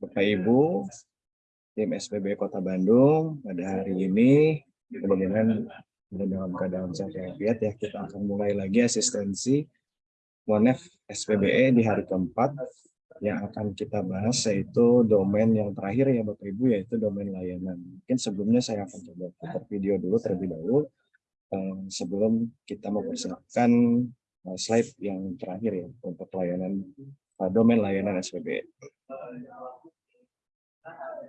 Bapak Ibu, tim SPB Kota Bandung pada hari ini kemudian dalam keadaan sehat ya kita akan mulai lagi asistensi Monef SPBE di hari keempat yang akan kita bahas yaitu domain yang terakhir ya Bapak Ibu yaitu domain layanan. Mungkin sebelumnya saya akan coba putar video dulu terlebih dahulu eh, sebelum kita mempersiapkan eh, slide yang terakhir ya untuk layanan eh, domain layanan SPB. Kalau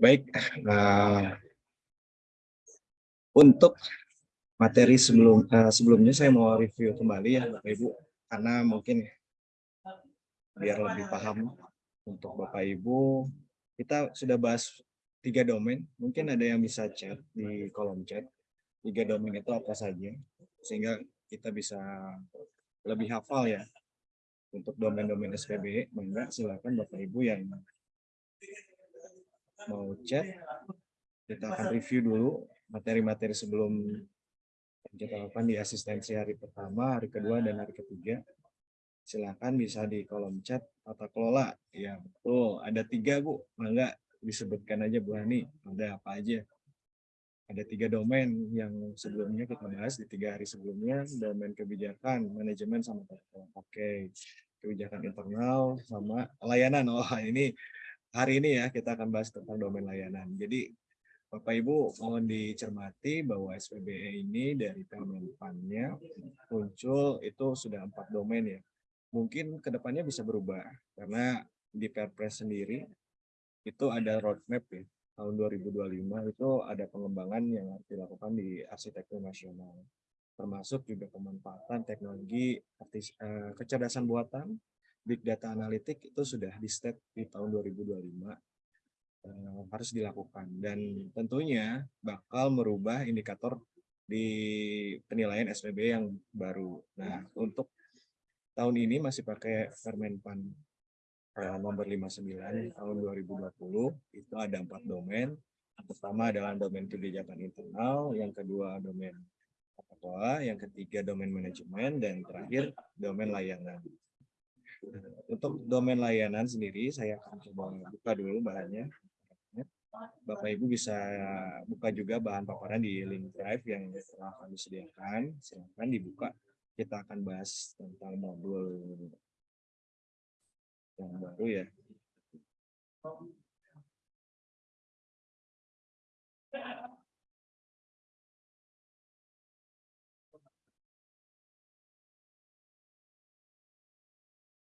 Baik, nah, untuk materi sebelum eh, sebelumnya saya mau review kembali ya Bapak Ibu karena mungkin biar lebih paham untuk Bapak Ibu. Kita sudah bahas tiga domain mungkin ada yang bisa chat di kolom chat. Tiga domain itu apa saja sehingga kita bisa lebih hafal ya. Untuk domain-domain SPB enggak silakan Bapak Ibu yang mau chat kita akan review dulu materi-materi sebelum kita lakukan di asistensi hari pertama, hari kedua, dan hari ketiga. Silakan bisa di kolom chat tata kelola. Ya betul, ada tiga Bu, mangga disebutkan aja Bu Hani, ada apa aja. Ada tiga domain yang sebelumnya kita bahas di tiga hari sebelumnya, domain kebijakan, manajemen, sama tata kelola. Oke, kebijakan internal sama layanan. Oh ini hari ini ya kita akan bahas tentang domain layanan. Jadi Bapak Ibu mohon dicermati bahwa SPBE ini dari Kemenpan-nya muncul itu sudah empat domain ya. Mungkin ke depannya bisa berubah karena di Perpres sendiri itu ada roadmap ya tahun 2025 itu ada pengembangan yang harus dilakukan di arsitektur nasional termasuk juga pemanfaatan teknologi eh, kecerdasan buatan big data analitik itu sudah di state di tahun 2025 eh, harus dilakukan dan tentunya bakal merubah indikator di penilaian SPB yang baru. Nah, untuk tahun ini masih pakai Permenpan eh, nomor 59 tahun 2020 itu ada empat domain. Pertama adalah domain kebijakan internal, yang kedua domain kelola, yang ketiga domain manajemen, dan terakhir domain layanan. Untuk domain layanan sendiri, saya akan coba buka dulu bahannya. Bapak Ibu bisa buka juga bahan paparan di link drive yang telah kami sediakan. Silakan dibuka. Kita akan bahas tentang modul yang baru ya.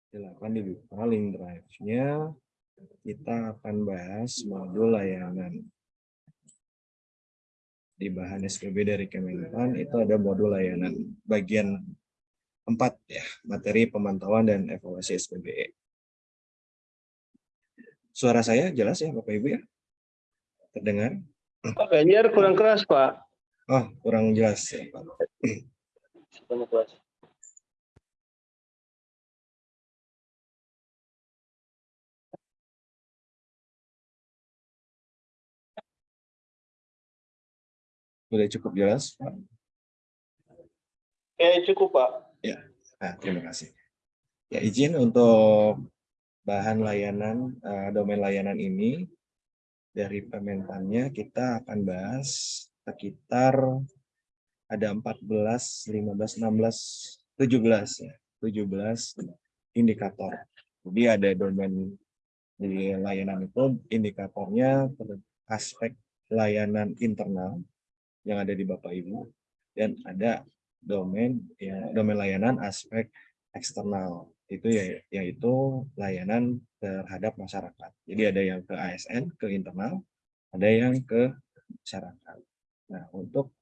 Silakan dibuka link drive-nya kita akan bahas modul layanan. Di bahan SPB dari Kemenpan itu ada modul layanan bagian 4 ya, materi pemantauan dan evaluasi SPBE. Suara saya jelas ya Bapak Ibu ya? Terdengar? Pak Ganjar kurang keras, Pak. Oh, kurang jelas ya, Pak. Sudah cukup jelas, Pak? Eh, cukup, Pak. Nah, terima kasih. Ya, izin untuk bahan layanan, eh, domain layanan ini dari Kementannya kita akan bahas sekitar ada 14, 15, 16, 17 ya, 17 indikator. Jadi ada domain di layanan itu indikatornya aspek layanan internal yang ada di Bapak Ibu dan ada domain ya domain layanan aspek eksternal itu ya yaitu layanan terhadap masyarakat. Jadi ada yang ke ASN, ke internal, ada yang ke masyarakat. Nah, untuk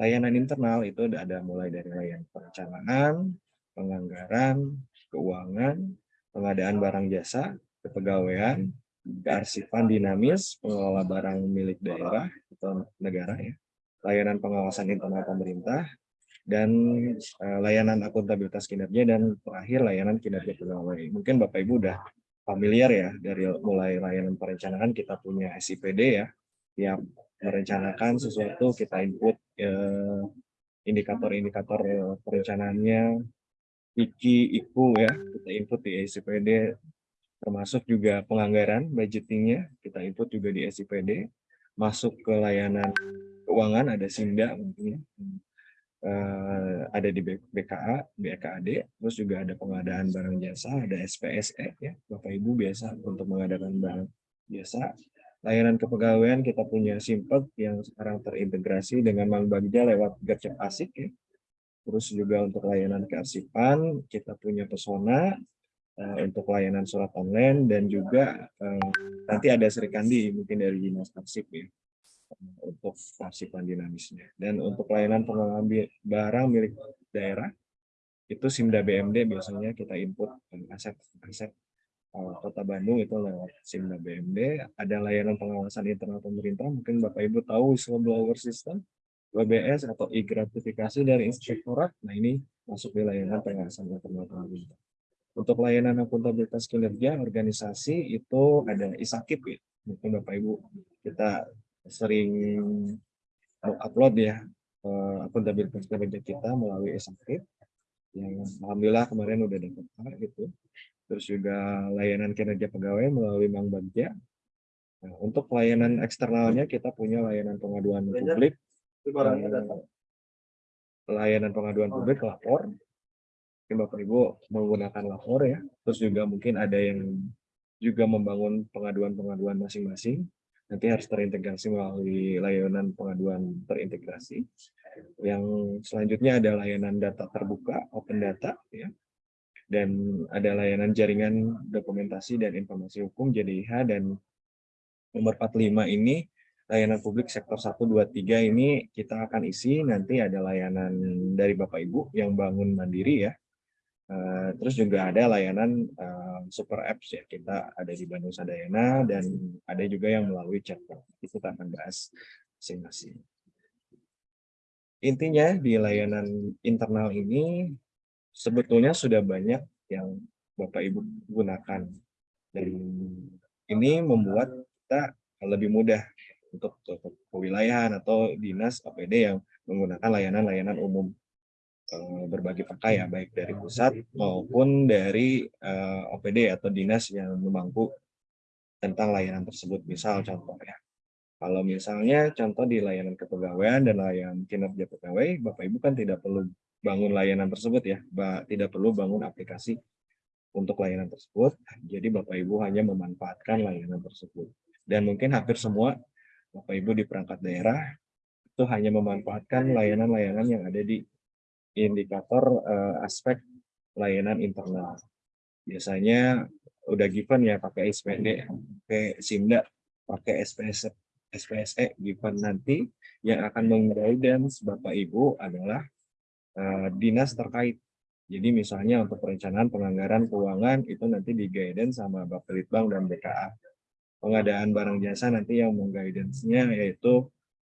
layanan internal itu ada- mulai dari layanan perencanaan, penganggaran, keuangan, pengadaan barang jasa, kepegawaian, kearsipan dinamis, pengelola barang milik daerah atau negara ya, layanan pengawasan internal pemerintah, dan eh, layanan akuntabilitas kinerja dan terakhir layanan kinerja pegawai. Mungkin Bapak Ibu udah familiar ya dari mulai layanan perencanaan kita punya SIPD ya, yang merencanakan sesuatu kita input eh, indikator-indikator eh, perencanaannya, IKI, IKU ya, kita input di SIPD, termasuk juga penganggaran budgetingnya kita input juga di SIPD, masuk ke layanan keuangan ada SINDA mungkin eh, ada di BKA, BKAD, terus juga ada pengadaan barang jasa, ada SPSE ya, Bapak Ibu biasa untuk mengadakan barang jasa. Layanan kepegawaian kita punya Simpek yang sekarang terintegrasi dengan Mang Bagja lewat Gercep Asik ya. Terus juga untuk layanan kearsipan kita punya Pesona eh, untuk layanan surat online dan juga eh, nanti ada Sri Kandi mungkin dari Dinas Arsip ya untuk kearsipan dinamisnya. Dan untuk layanan pengambil barang milik daerah, itu Simda BMD biasanya kita input aset-aset uh, Kota Bandung itu lewat Simda BMD. Ada layanan pengawasan internal pemerintah, mungkin Bapak Ibu tahu whistleblower system, WBS atau e-gratifikasi dari inspektorat. Nah ini masuk di layanan pengawasan internal pemerintah. Untuk layanan akuntabilitas kinerja organisasi itu ada ISAKIP ya. Mungkin Bapak Ibu kita sering upload ya eh, akuntabilitas kinerja kita melalui SAKIP yang alhamdulillah kemarin udah dapat A gitu. Terus juga layanan kinerja pegawai melalui Mang Bagja. Nah, untuk layanan eksternalnya kita punya layanan pengaduan publik, eh, layanan pengaduan publik lapor. Mungkin Bapak Ibu menggunakan lapor ya. Terus juga mungkin ada yang juga membangun pengaduan-pengaduan masing-masing nanti harus terintegrasi melalui layanan pengaduan terintegrasi. Yang selanjutnya ada layanan data terbuka, open data, ya. dan ada layanan jaringan dokumentasi dan informasi hukum JDIH dan nomor 45 ini layanan publik sektor 1, 2, 3 ini kita akan isi nanti ada layanan dari Bapak Ibu yang bangun mandiri ya. Eh, terus juga ada layanan eh, super apps ya. Kita ada di Bandung Sadayana dan ada juga yang melalui chatbot itu kita akan bahas masing-masing. Intinya di layanan internal ini sebetulnya sudah banyak yang Bapak Ibu gunakan. Dan ini membuat kita lebih mudah untuk kewilayahan atau dinas APD yang menggunakan layanan-layanan umum berbagai pakai ya baik dari pusat maupun dari eh, OPD atau dinas yang memangku tentang layanan tersebut. Misal contoh ya. Kalau misalnya contoh di layanan kepegawaian dan layanan kinerja pegawai Bapak Ibu kan tidak perlu bangun layanan tersebut ya tidak perlu bangun aplikasi untuk layanan tersebut. Jadi Bapak Ibu hanya memanfaatkan layanan tersebut. Dan mungkin hampir semua Bapak Ibu di perangkat daerah itu hanya memanfaatkan layanan-layanan yang ada di indikator eh, aspek layanan internal. Biasanya udah given ya pakai SPD, pakai SIMDA, pakai SPS, SPSE given nanti yang akan mengguidance Bapak Ibu adalah eh, dinas terkait. Jadi misalnya untuk perencanaan penganggaran keuangan itu nanti di guidance sama Bapak Litbang dan BKA. Pengadaan barang jasa nanti yang mengguidance-nya yaitu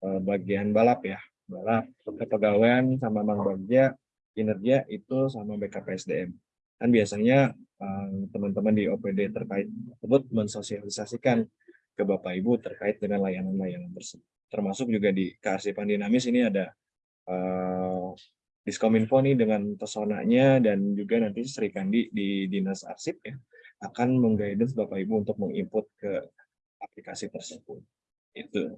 eh, bagian balap ya, adalah kepegawaian sama Mang Bagja, kinerja itu sama BKPSDM. Kan biasanya eh, teman-teman di OPD terkait tersebut mensosialisasikan ke Bapak Ibu terkait dengan layanan-layanan tersebut. Termasuk juga di kearsipan dinamis ini ada eh, Diskominfo nih dengan pesonanya dan juga nanti Sri Kandi di Dinas Arsip ya akan mengguidance Bapak Ibu untuk menginput ke aplikasi tersebut. Itu.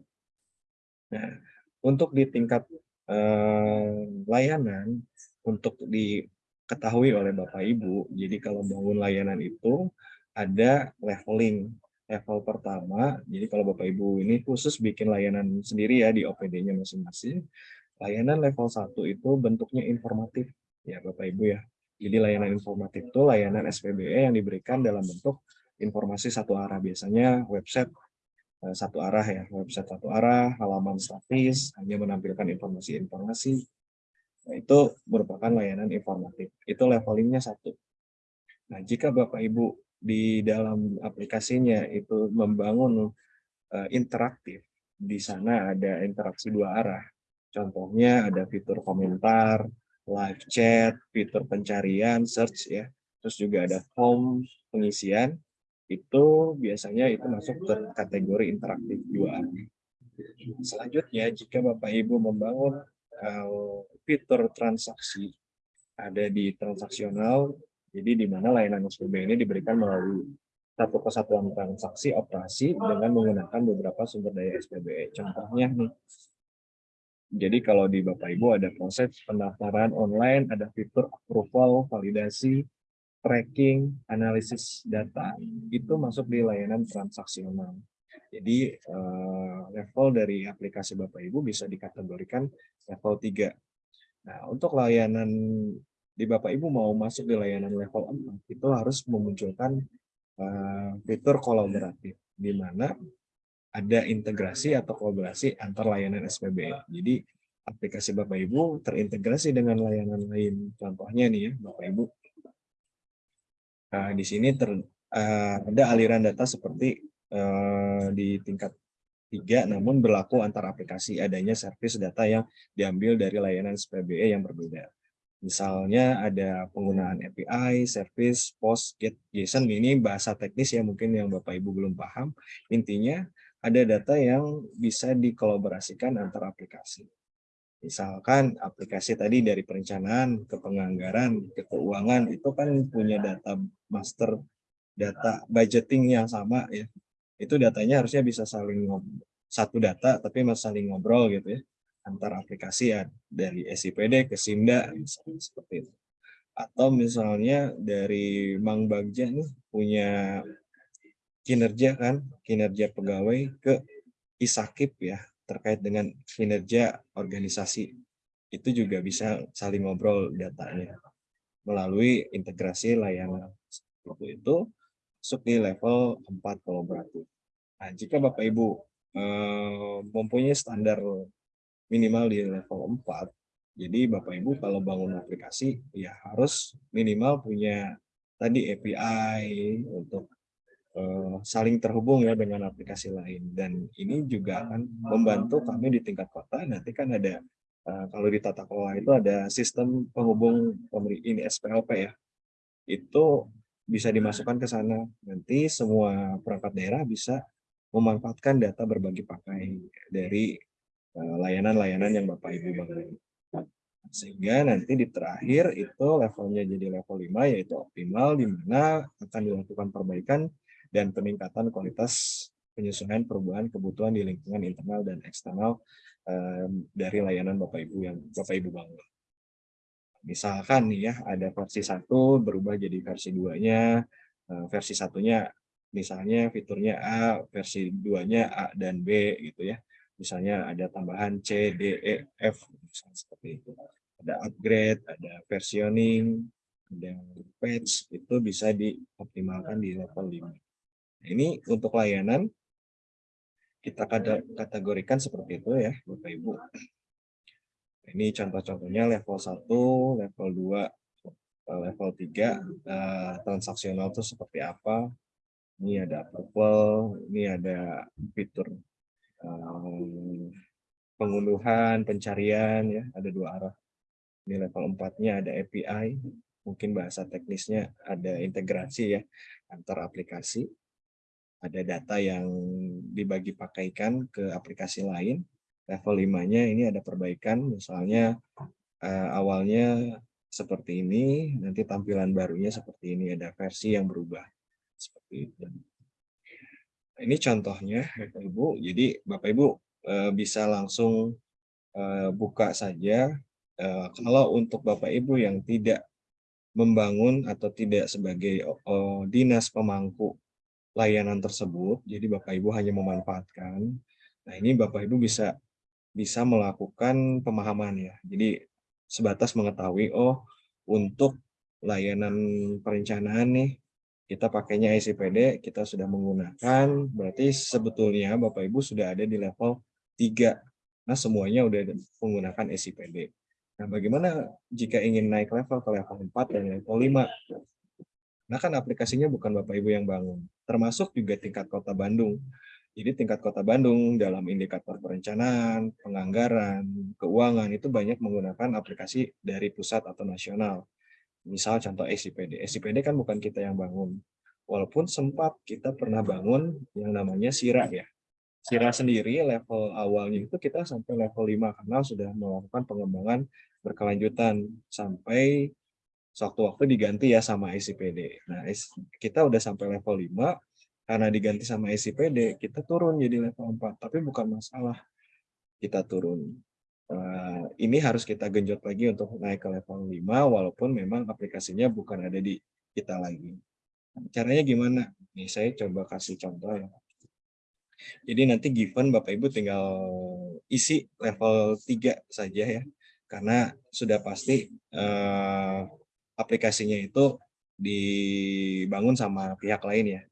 Nah, untuk di tingkat eh, layanan untuk diketahui oleh Bapak Ibu, jadi kalau bangun layanan itu ada leveling. Level pertama, jadi kalau Bapak Ibu ini khusus bikin layanan sendiri ya di OPD-nya masing-masing. Layanan level 1 itu bentuknya informatif ya Bapak Ibu ya. Jadi layanan informatif itu layanan SPBE yang diberikan dalam bentuk informasi satu arah biasanya website satu arah ya website satu arah halaman statis hanya menampilkan informasi-informasi. Nah, itu merupakan layanan informatif. Itu levelingnya satu. Nah jika bapak ibu di dalam aplikasinya itu membangun eh, interaktif di sana ada interaksi dua arah. Contohnya ada fitur komentar live chat fitur pencarian search ya. Terus juga ada form pengisian itu biasanya itu masuk ke kategori interaktif 2A. Selanjutnya, jika Bapak Ibu membangun uh, fitur transaksi ada di transaksional, jadi di mana layanan SPB ini diberikan melalui satu kesatuan transaksi operasi dengan menggunakan beberapa sumber daya SPBE. Contohnya nih, jadi kalau di Bapak Ibu ada proses pendaftaran online, ada fitur approval, validasi, tracking, analisis data itu masuk di layanan transaksional. Jadi uh, level dari aplikasi Bapak Ibu bisa dikategorikan level 3. Nah, untuk layanan di Bapak Ibu mau masuk di layanan level 4 itu harus memunculkan uh, fitur kolaboratif di mana ada integrasi atau kolaborasi antar layanan SPBE. Jadi aplikasi Bapak Ibu terintegrasi dengan layanan lain. Contohnya nih ya, Bapak Ibu Nah, di sini ter, uh, ada aliran data seperti uh, di tingkat tiga, namun berlaku antar aplikasi adanya servis data yang diambil dari layanan SPBE yang berbeda. Misalnya ada penggunaan API, service, post, get, JSON, ini bahasa teknis ya mungkin yang Bapak Ibu belum paham. Intinya ada data yang bisa dikolaborasikan antar aplikasi. Misalkan aplikasi tadi dari perencanaan ke penganggaran ke keuangan itu kan punya data master data budgeting yang sama ya. Itu datanya harusnya bisa saling satu data tapi masih saling ngobrol gitu ya antara aplikasi ya dari SIPD ke Simda misalnya seperti itu. Atau misalnya dari Mang Bagja nih punya kinerja kan, kinerja pegawai ke Isakip ya terkait dengan kinerja organisasi itu juga bisa saling ngobrol datanya melalui integrasi layanan seperti itu masuk di level 4 kolaboratif. Nah, jika Bapak Ibu eh, mempunyai standar minimal di level 4, jadi Bapak Ibu kalau bangun aplikasi ya harus minimal punya tadi API untuk saling terhubung ya dengan aplikasi lain. Dan ini juga akan membantu kami di tingkat kota. Nanti kan ada uh, kalau di tata kelola itu ada sistem penghubung ini SPLP ya. Itu bisa dimasukkan ke sana. Nanti semua perangkat daerah bisa memanfaatkan data berbagi pakai dari eh, layanan-layanan yang Bapak Ibu bangun. Sehingga nanti di terakhir itu levelnya jadi level 5 yaitu optimal di mana akan dilakukan perbaikan dan peningkatan kualitas penyesuaian perubahan kebutuhan di lingkungan internal dan eksternal um, dari layanan Bapak Ibu yang Bapak Ibu bangun. Misalkan nih ya, ada versi satu berubah jadi versi 2-nya, uh, versi satunya misalnya fiturnya A, versi 2-nya A dan B gitu ya. Misalnya ada tambahan C, D, E, F, misalnya seperti itu. Ada upgrade, ada versioning, ada patch, itu bisa dioptimalkan di level 5. Ini untuk layanan kita kategorikan seperti itu ya Bapak Ibu. Ini contoh-contohnya level 1, level 2, eh, level 3 eh, transaksional itu seperti apa. Ini ada approval, ini ada fitur eh, pengunduhan, pencarian ya, ada dua arah. Di level 4-nya ada API, mungkin bahasa teknisnya ada integrasi ya antar aplikasi. Ada data yang dibagi pakaikan ke aplikasi lain. Level 5-nya ini ada perbaikan, misalnya eh, awalnya seperti ini, nanti tampilan barunya seperti ini, ada versi yang berubah. Seperti itu. Ini contohnya, Bapak Ibu. Jadi Bapak Ibu eh, bisa langsung eh, buka saja. Eh, Kalau untuk Bapak Ibu yang tidak membangun atau tidak sebagai dinas pemangku layanan tersebut, jadi Bapak Ibu hanya memanfaatkan. Nah ini Bapak Ibu bisa bisa melakukan pemahaman ya. Jadi sebatas mengetahui oh untuk layanan perencanaan nih kita pakainya ICPD, kita sudah menggunakan, berarti sebetulnya Bapak Ibu sudah ada di level 3. Nah, semuanya udah menggunakan ICPD. Nah, bagaimana jika ingin naik level ke level 4 dan level 5? Nah, kan aplikasinya bukan Bapak Ibu yang bangun, termasuk juga tingkat kota Bandung. Jadi tingkat kota Bandung dalam indikator perencanaan, penganggaran, keuangan itu banyak menggunakan aplikasi dari pusat atau nasional. Misal contoh SIPD. SIPD kan bukan kita yang bangun. Walaupun sempat kita pernah bangun yang namanya SIRA ya. SIRA sendiri level awalnya itu kita sampai level 5 karena sudah melakukan pengembangan berkelanjutan sampai sewaktu-waktu diganti ya sama SIPD. Nah, kita udah sampai level 5 karena diganti sama SIPD, kita turun jadi level 4. Tapi bukan masalah kita turun Uh, ini harus kita genjot lagi untuk naik ke level 5 walaupun memang aplikasinya bukan ada di kita lagi. Caranya gimana? Nih saya coba kasih contoh ya. Jadi nanti given Bapak Ibu tinggal isi level 3 saja ya. Karena sudah pasti uh, aplikasinya itu dibangun sama pihak lain ya.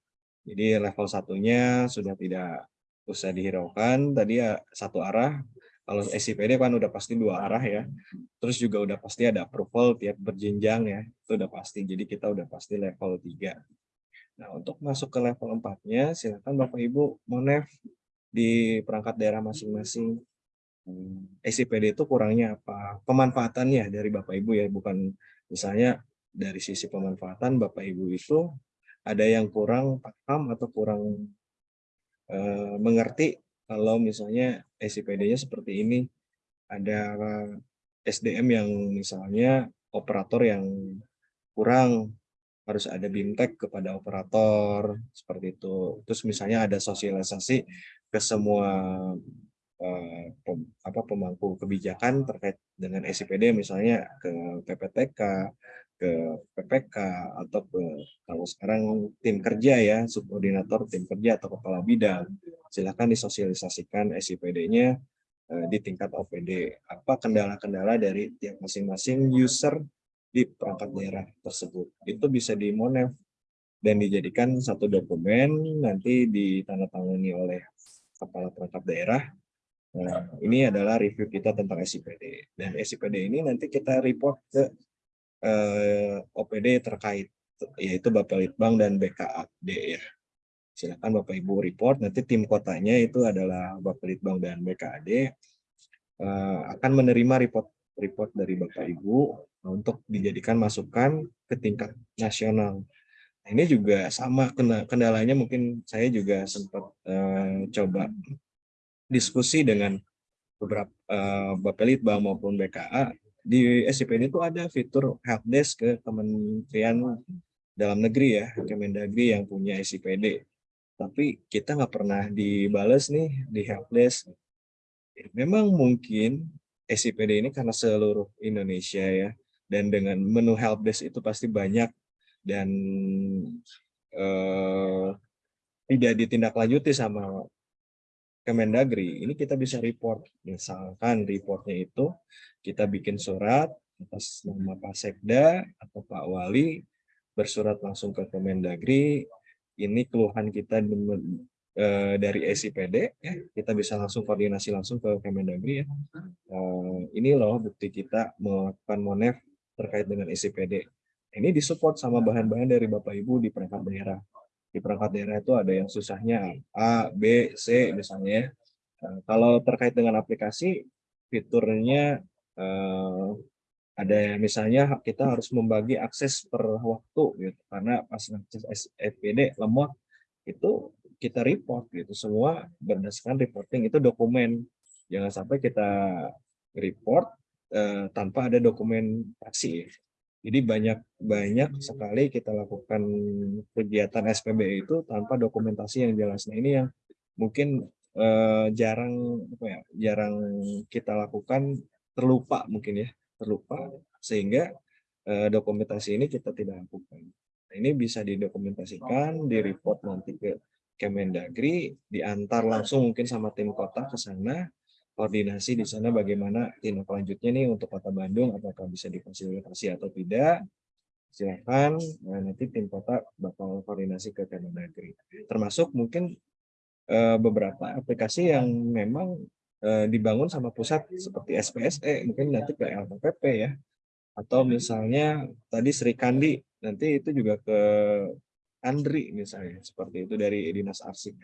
Jadi level satunya sudah tidak usah dihiraukan, tadi ya satu arah, kalau SIPD kan udah pasti dua arah ya. Terus juga udah pasti ada approval tiap berjenjang ya. Itu udah pasti. Jadi kita udah pasti level 3. Nah, untuk masuk ke level 4-nya silakan Bapak Ibu monev di perangkat daerah masing-masing. SIPD itu kurangnya apa? Pemanfaatannya dari Bapak Ibu ya, bukan misalnya dari sisi pemanfaatan Bapak Ibu itu ada yang kurang paham atau kurang uh, mengerti kalau misalnya SIPD-nya seperti ini, ada SDM yang misalnya operator yang kurang, harus ada BIMTEK kepada operator, seperti itu. Terus misalnya ada sosialisasi ke semua pem, apa, pemangku kebijakan terkait dengan SIPD, misalnya ke PPTK, ke PPK, atau ke kalau sekarang tim kerja ya, subordinator tim kerja atau kepala bidang silakan disosialisasikan SIPD-nya eh, di tingkat OPD. Apa kendala-kendala dari tiap masing-masing user di perangkat daerah tersebut. Itu bisa dimonev dan dijadikan satu dokumen nanti ditandatangani oleh kepala perangkat daerah. Nah, ini adalah review kita tentang SIPD. Dan SIPD ini nanti kita report ke eh, OPD terkait, yaitu Bapak Litbang dan BKAD ya silakan Bapak Ibu report. Nanti tim kotanya itu adalah Bapak Litbang dan BKAD eh, akan menerima report report dari Bapak Ibu untuk dijadikan masukan ke tingkat nasional. Ini juga sama kendalanya mungkin saya juga sempat uh, coba diskusi dengan beberapa uh, Bapak Litbang maupun BKA di SCPD itu ada fitur helpdesk ke Kementerian Dalam Negeri ya, Kemendagri yang punya SCPD tapi kita nggak pernah dibales nih di helpdesk. Memang mungkin SIPD ini karena seluruh Indonesia ya, dan dengan menu helpdesk itu pasti banyak dan eh, tidak ditindaklanjuti sama Kemendagri, ini kita bisa report. Misalkan reportnya itu kita bikin surat atas nama Pak Sekda atau Pak Wali, bersurat langsung ke Kemendagri, ini keluhan kita uh, dari SIPD, ya, kita bisa langsung koordinasi langsung ke Kemendagri ya. Uh, ini loh bukti kita melakukan monev terkait dengan SIPD. Ini disupport sama bahan-bahan dari Bapak Ibu di perangkat daerah. Di perangkat daerah itu ada yang susahnya A, B, C misalnya. Eh, kalau terkait dengan aplikasi, fiturnya eh, ada misalnya kita harus membagi akses per waktu gitu. Karena pas akses FPD lemot itu kita report gitu. Semua berdasarkan reporting itu dokumen. Jangan sampai kita report eh, tanpa ada dokumentasi jadi banyak banyak sekali kita lakukan kegiatan SPB itu tanpa dokumentasi yang jelas nah ini yang mungkin eh, jarang apa ya jarang kita lakukan terlupa mungkin ya terlupa sehingga eh, dokumentasi ini kita tidak lakukan. Nah, ini bisa didokumentasikan, di-report nanti ke Kemendagri, diantar langsung mungkin sama tim kota ke sana, koordinasi di sana bagaimana tindak lanjutnya nih untuk kota Bandung, apakah bisa difasilitasi atau tidak. Silakan nah, nanti tim kota bakal koordinasi ke Kemendagri. Termasuk mungkin eh, beberapa aplikasi yang memang eh, dibangun sama pusat seperti SPSE mungkin nanti ke LKPP ya atau misalnya tadi Sri Kandi nanti itu juga ke Andri misalnya seperti itu dari Dinas Arsik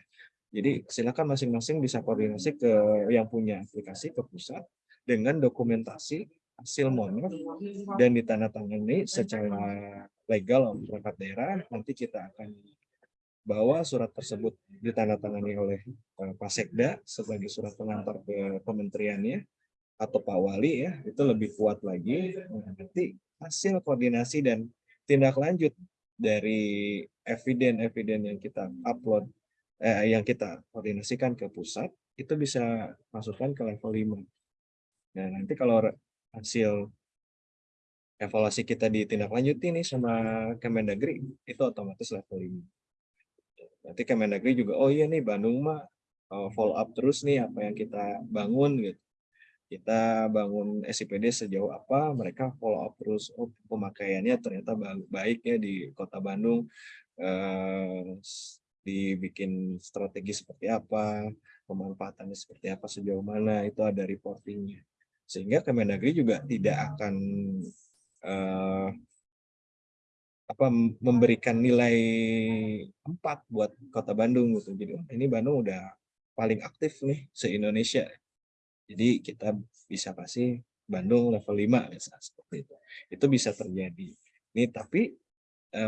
jadi silakan masing-masing bisa koordinasi ke yang punya aplikasi ke pusat dengan dokumentasi hasil monor dan ditandatangani secara legal oleh perangkat daerah. Nanti kita akan bahwa surat tersebut ditandatangani oleh eh, Pak Sekda sebagai surat pengantar ke kementeriannya atau Pak Wali ya. Itu lebih kuat lagi nanti hasil koordinasi dan tindak lanjut dari eviden-eviden yang kita upload eh, yang kita koordinasikan ke pusat itu bisa masukkan ke level 5 nah nanti kalau hasil evaluasi kita ditindaklanjuti nih sama Kemendagri itu otomatis level 5 nanti Kemendagri juga oh iya nih Bandung mah eh, follow up terus nih apa yang kita bangun gitu. Kita bangun SIPD sejauh apa mereka follow up terus. Oh pemakaiannya ternyata ba- baik ya di kota Bandung. Eh, dibikin strategi seperti apa pemanfaatannya seperti apa sejauh mana itu ada reportingnya sehingga Kemendagri juga tidak akan eh, apa memberikan nilai empat buat kota Bandung gitu jadi oh, ini Bandung udah paling aktif nih se Indonesia jadi kita bisa kasih Bandung level 5 misalnya seperti itu. Itu bisa terjadi. Nih tapi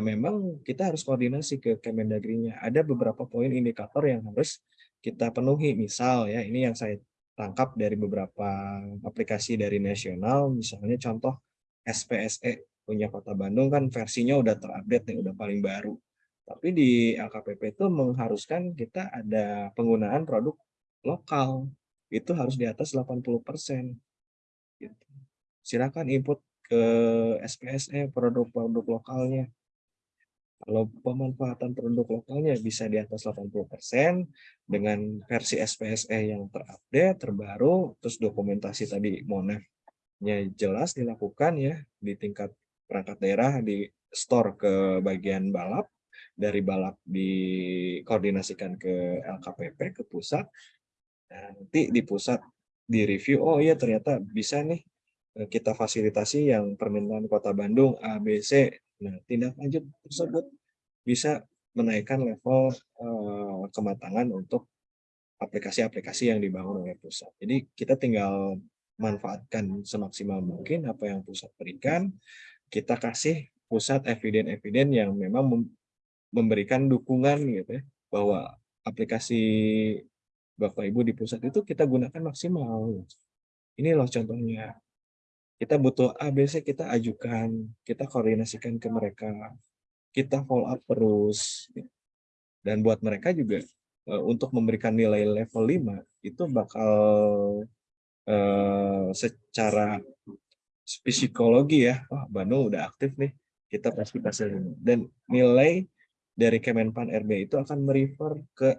memang kita harus koordinasi ke Kemendagri-nya. Ada beberapa poin indikator yang harus kita penuhi. Misal ya, ini yang saya tangkap dari beberapa aplikasi dari nasional, misalnya contoh SPSE punya Kota Bandung kan versinya udah terupdate nih, udah paling baru. Tapi di LKPP itu mengharuskan kita ada penggunaan produk lokal itu harus di atas 80%. Gitu. Silakan input ke SPSE produk-produk lokalnya. Kalau pemanfaatan produk lokalnya bisa di atas 80% dengan versi SPSE yang terupdate, terbaru, terus dokumentasi tadi monefnya jelas dilakukan ya di tingkat perangkat daerah di store ke bagian balap, dari balap dikoordinasikan ke LKPP ke pusat, nanti di pusat di review, oh iya ternyata bisa nih eh, kita fasilitasi yang permintaan Kota Bandung A, B, C. Nah, tindak lanjut tersebut bisa menaikkan level eh, kematangan untuk aplikasi-aplikasi yang dibangun oleh pusat. Jadi kita tinggal manfaatkan semaksimal mungkin apa yang pusat berikan. Kita kasih pusat eviden-eviden yang memang mem- memberikan dukungan gitu ya bahwa aplikasi Bapak Ibu di pusat itu kita gunakan maksimal. Ini loh contohnya. Kita butuh ABC kita ajukan, kita koordinasikan ke mereka, kita follow up terus. Dan buat mereka juga eh, untuk memberikan nilai level 5 itu bakal eh, secara psikologi ya, wah Bandung udah aktif nih, kita pasti lima. Dan nilai dari Kemenpan RB itu akan merefer ke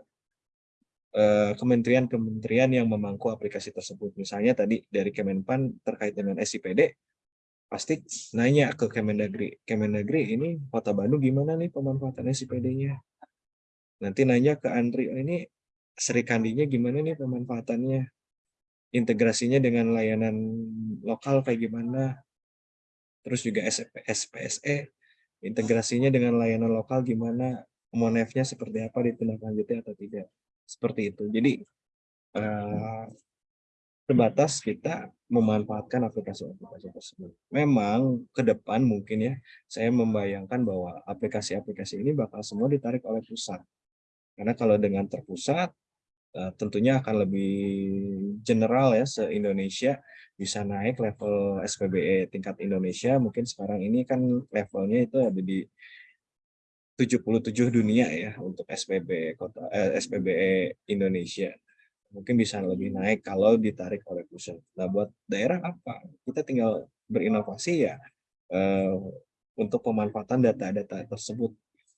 kementerian-kementerian yang memangku aplikasi tersebut. Misalnya tadi dari Kemenpan terkait dengan SIPD, pasti nanya ke Kemendagri. Kemendagri ini Kota Bandung gimana nih pemanfaatan SIPD-nya? Nanti nanya ke Andri, "Oh, ini Sri Kandinya gimana nih pemanfaatannya? Integrasinya dengan layanan lokal kayak gimana? Terus juga SP SPSE, integrasinya dengan layanan lokal gimana? Monefnya seperti apa ditindaklanjuti atau tidak? Seperti itu. Jadi eh, terbatas kita memanfaatkan aplikasi-aplikasi tersebut. Memang ke depan mungkin ya, saya membayangkan bahwa aplikasi-aplikasi ini bakal semua ditarik oleh pusat. Karena kalau dengan terpusat, eh, tentunya akan lebih general ya se-Indonesia bisa naik level SPBE tingkat Indonesia. Mungkin sekarang ini kan levelnya itu ada di 77 dunia ya untuk SPB kota eh, SPBE Indonesia mungkin bisa lebih naik kalau ditarik oleh pusat. Nah buat daerah apa? Kita tinggal berinovasi ya eh, untuk pemanfaatan data-data tersebut.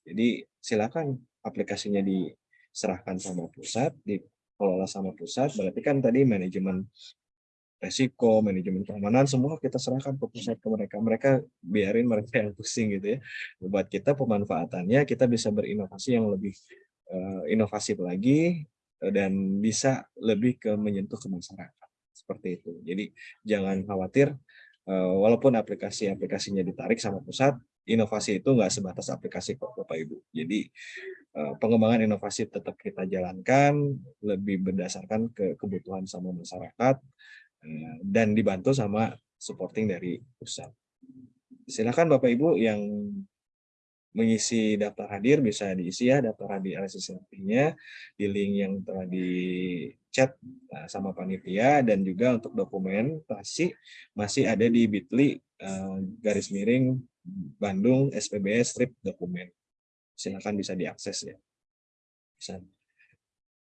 Jadi silakan aplikasinya diserahkan sama pusat, dikelola sama pusat. Berarti kan tadi manajemen resiko, manajemen keamanan, semua kita serahkan ke pusat ke mereka. Mereka biarin mereka yang pusing gitu ya. Buat kita pemanfaatannya, kita bisa berinovasi yang lebih uh, inovatif lagi uh, dan bisa lebih ke menyentuh ke masyarakat. Seperti itu. Jadi jangan khawatir, uh, walaupun aplikasi-aplikasinya ditarik sama pusat, inovasi itu nggak sebatas aplikasi kok Bapak Ibu. Jadi pengembangan inovasi tetap kita jalankan, lebih berdasarkan ke kebutuhan sama masyarakat, Eh, dan dibantu sama supporting dari pusat. Silakan Bapak Ibu yang mengisi daftar hadir bisa diisi ya daftar hadir RSSNP-nya di link yang telah di chat eh, sama panitia dan juga untuk dokumentasi masih ada di bit.ly uh, garis miring Bandung SPBS strip dokumen. Silakan bisa diakses ya.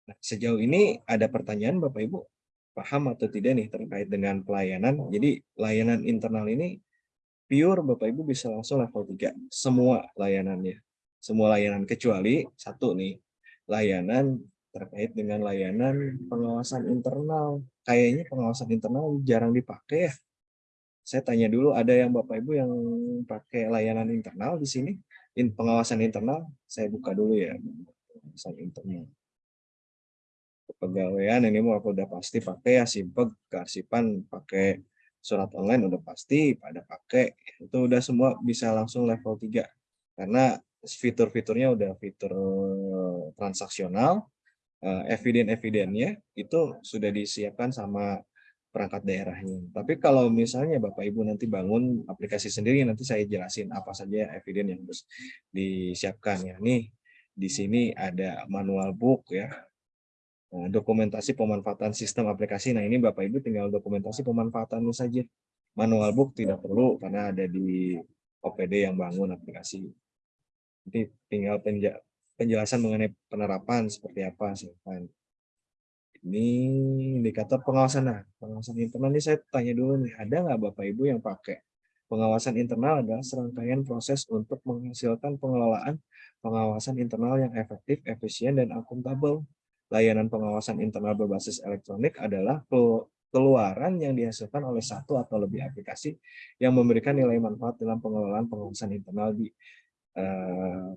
Nah, sejauh ini ada pertanyaan Bapak Ibu? Paham atau tidak nih terkait dengan pelayanan. Jadi layanan internal ini pure Bapak Ibu bisa langsung level 3. Semua layanannya. Semua layanan kecuali satu nih. Layanan terkait dengan layanan pengawasan internal. Kayaknya pengawasan internal jarang dipakai ya. Saya tanya dulu ada yang Bapak Ibu yang pakai layanan internal di sini? In, pengawasan internal, saya buka dulu ya. Pengawasan internal kepegawaian ini mau aku udah pasti pakai ya simpel kearsipan pakai surat online udah pasti pada pakai itu udah semua bisa langsung level 3 karena fitur-fiturnya udah fitur transaksional eviden-evidennya itu sudah disiapkan sama perangkat daerahnya. Tapi kalau misalnya Bapak Ibu nanti bangun aplikasi sendiri nanti saya jelasin apa saja eviden yang harus disiapkan ya. Nih di sini ada manual book ya Nah, dokumentasi pemanfaatan sistem aplikasi. Nah, ini Bapak Ibu tinggal dokumentasi pemanfaatannya saja. Manual book tidak perlu karena ada di OPD yang bangun aplikasi. Jadi tinggal penjelasan mengenai penerapan seperti apa silakan. Ini indikator pengawasan. Nah, pengawasan internal ini saya tanya dulu nih, ada nggak Bapak Ibu yang pakai? Pengawasan internal adalah serangkaian proses untuk menghasilkan pengelolaan pengawasan internal yang efektif, efisien, dan akuntabel layanan pengawasan internal berbasis elektronik adalah keluaran yang dihasilkan oleh satu atau lebih aplikasi yang memberikan nilai manfaat dalam pengelolaan pengawasan internal di eh,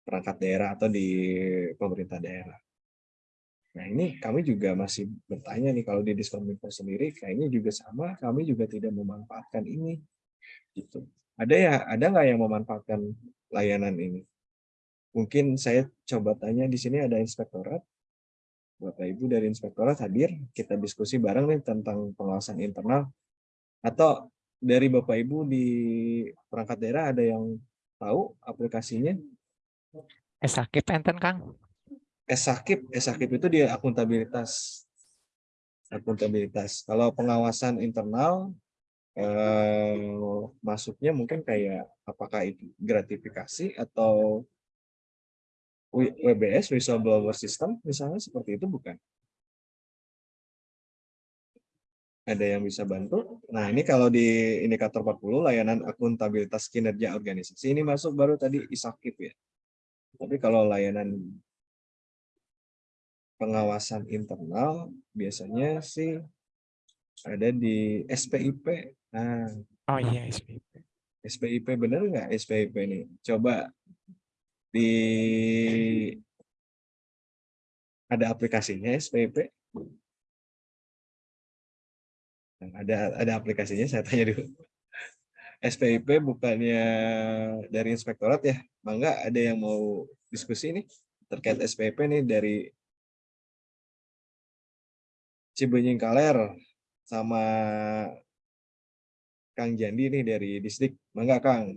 perangkat daerah atau di pemerintah daerah. Nah ini kami juga masih bertanya nih kalau di Diskominfo sendiri kayaknya juga sama kami juga tidak memanfaatkan ini gitu. Ada ya ada nggak yang memanfaatkan layanan ini? Mungkin saya coba tanya di sini ada inspektorat Bapak Ibu dari Inspektorat hadir, kita diskusi bareng nih tentang pengawasan internal. Atau dari Bapak Ibu di perangkat daerah ada yang tahu aplikasinya? Esakip enten Kang. Esakip, Esakip itu dia akuntabilitas. Akuntabilitas. Kalau pengawasan internal eh, masuknya mungkin kayak apakah itu gratifikasi atau WBS, whistleblower system, misalnya seperti itu bukan? Ada yang bisa bantu? Nah, ini kalau di indikator 40, layanan akuntabilitas kinerja organisasi, ini masuk baru tadi ISAKIP ya. Tapi kalau layanan pengawasan internal, biasanya sih ada di SPIP. Nah, oh iya, SPIP. SPIP bener nggak SPIP ini? Coba di ada aplikasinya SPP. Nah, ada ada aplikasinya saya tanya dulu. SPIP bukannya dari inspektorat ya? Mangga ada yang mau diskusi nih terkait SPIP nih dari Cibenying Kaler sama Kang Jandi nih dari distrik. Mangga Kang,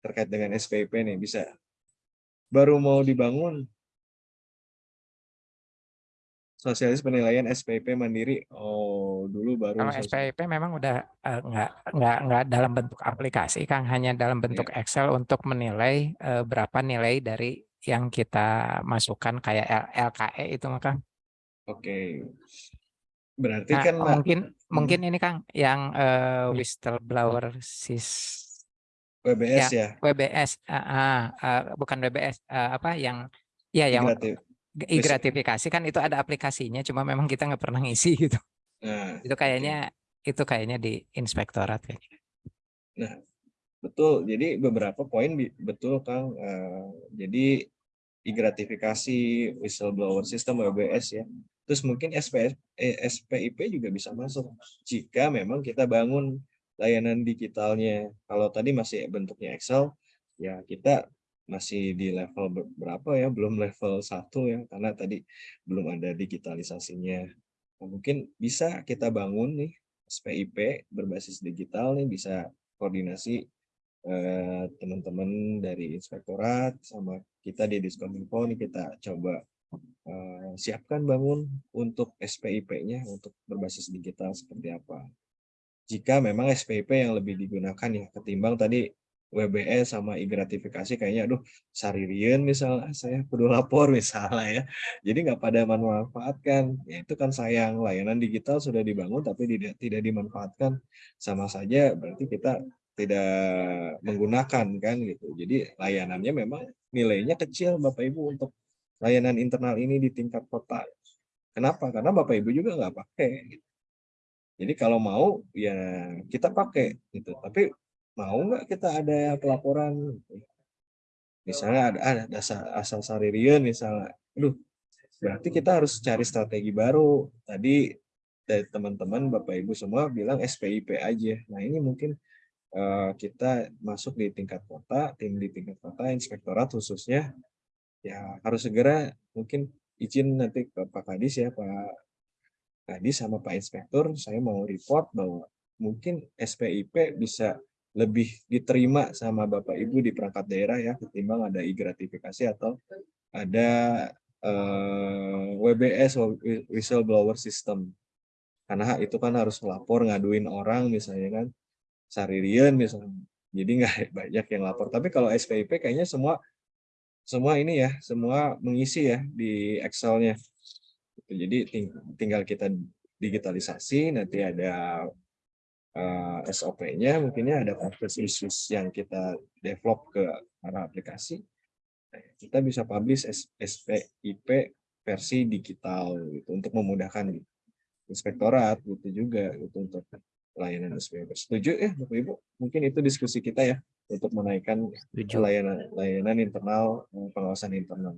terkait dengan SPIP nih bisa. Baru mau dibangun sosialis penilaian SPIP mandiri. Oh, dulu baru Kalau sosialis- SPIP memang udah eh, nggak nggak nggak dalam bentuk aplikasi, Kang, hanya dalam bentuk Excel untuk menilai eh, berapa nilai dari yang kita masukkan kayak L- LKE itu, Kang. Oke. Berarti Nah, kan mungkin mungkin ini Kang yang eh, whistleblower sis WBS ya, WBS ah, ah, ah, bukan WBS ah, apa yang ya yang gratis. g- e-gratifikasi kan itu ada aplikasinya cuma memang kita nggak pernah ngisi gitu Nah, itu kayaknya itu kayaknya di inspektorat kayaknya Betul, jadi beberapa poin betul Kang. Eh, jadi e-gratifikasi, whistleblower system WBS ya. Terus mungkin SPS, eh, SPIP juga bisa masuk jika memang kita bangun layanan digitalnya. Kalau tadi masih bentuknya Excel, ya kita masih di level ber- berapa ya? Belum level satu ya, karena tadi belum ada digitalisasinya. Nah, mungkin bisa kita bangun nih SPIP berbasis digital nih bisa koordinasi eh, teman-teman dari inspektorat sama kita di Diskominfo nih kita coba eh, siapkan bangun untuk SPIP-nya untuk berbasis digital seperti apa. Jika memang SPIP yang lebih digunakan ya ketimbang tadi WBS sama e-gratifikasi kayaknya aduh saririan misalnya saya kudu lapor misalnya ya. Jadi nggak pada memanfaatkan. Ya itu kan sayang layanan digital sudah dibangun tapi tidak tidak dimanfaatkan sama saja berarti kita tidak menggunakan kan gitu. Jadi layanannya memang nilainya kecil Bapak Ibu untuk layanan internal ini di tingkat kota. Kenapa? Karena Bapak Ibu juga nggak pakai. gitu. Jadi kalau mau ya kita pakai gitu. Tapi mau nggak kita ada pelaporan? gitu. Misalnya ada ada asal, asal saririan misalnya. Aduh, berarti kita harus cari strategi baru. Tadi dari teman-teman Bapak Ibu semua bilang SPIP aja. Nah ini mungkin eh, kita masuk di tingkat kota, tim di tingkat kota, inspektorat khususnya, ya harus segera mungkin izin nanti ke Pak Kadis ya, Pak Kadis sama Pak Inspektur, saya mau report bahwa mungkin SPIP bisa lebih diterima sama Bapak Ibu di perangkat daerah ya, ketimbang ada e-gratifikasi atau ada eh, WBS, whistleblower system. Karena itu kan harus melapor, ngaduin orang misalnya kan, saririan misalnya. Jadi nggak banyak yang lapor. Tapi kalau SPIP kayaknya semua semua ini ya, semua mengisi ya di Excel-nya. Gitu. Jadi ting- tinggal kita digitalisasi, nanti ada eh, SOP-nya, mungkinnya ada practice issues yang kita develop ke arah aplikasi. Kita bisa publish SPIP versi digital gitu untuk memudahkan inspektorat gitu juga gitu untuk layanan SPIP. Setuju ya Bapak Ibu? Mungkin itu diskusi kita ya untuk menaikkan Setuju. layanan layanan internal eh, pengawasan internal.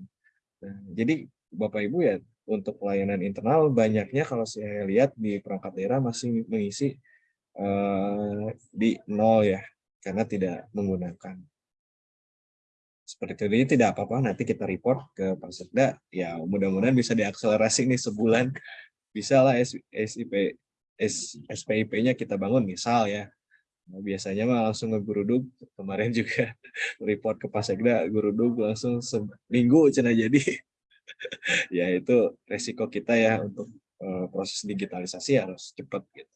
Nah, jadi Bapak Ibu ya untuk pelayanan internal banyaknya kalau saya lihat di perangkat daerah masih mengisi eh, di nol ya karena tidak menggunakan. Seperti itu. Jadi tidak apa-apa nanti kita report ke Pak Sekda. Ya mudah-mudahan bisa diakselerasi nih sebulan. Bisa lah SIP SPIP-nya kita bangun misal ya. Nah, biasanya mah langsung ngegurudug kemarin juga report ke Pasekda gurudug langsung seminggu cina jadi ya itu resiko kita ya untuk eh, proses digitalisasi harus cepat gitu.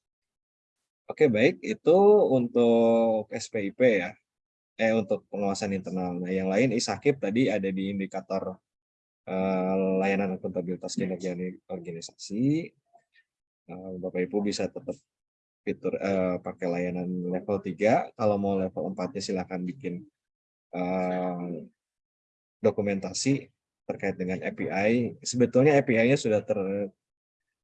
Oke baik itu untuk SPIP ya eh untuk pengawasan internal. Nah yang lain ISAKIP tadi ada di indikator eh, layanan akuntabilitas kinerja organisasi. Eh, Bapak Ibu bisa tetap fitur eh, pakai layanan level 3 kalau mau level 4 silakan bikin eh, dokumentasi terkait dengan API sebetulnya API-nya sudah ter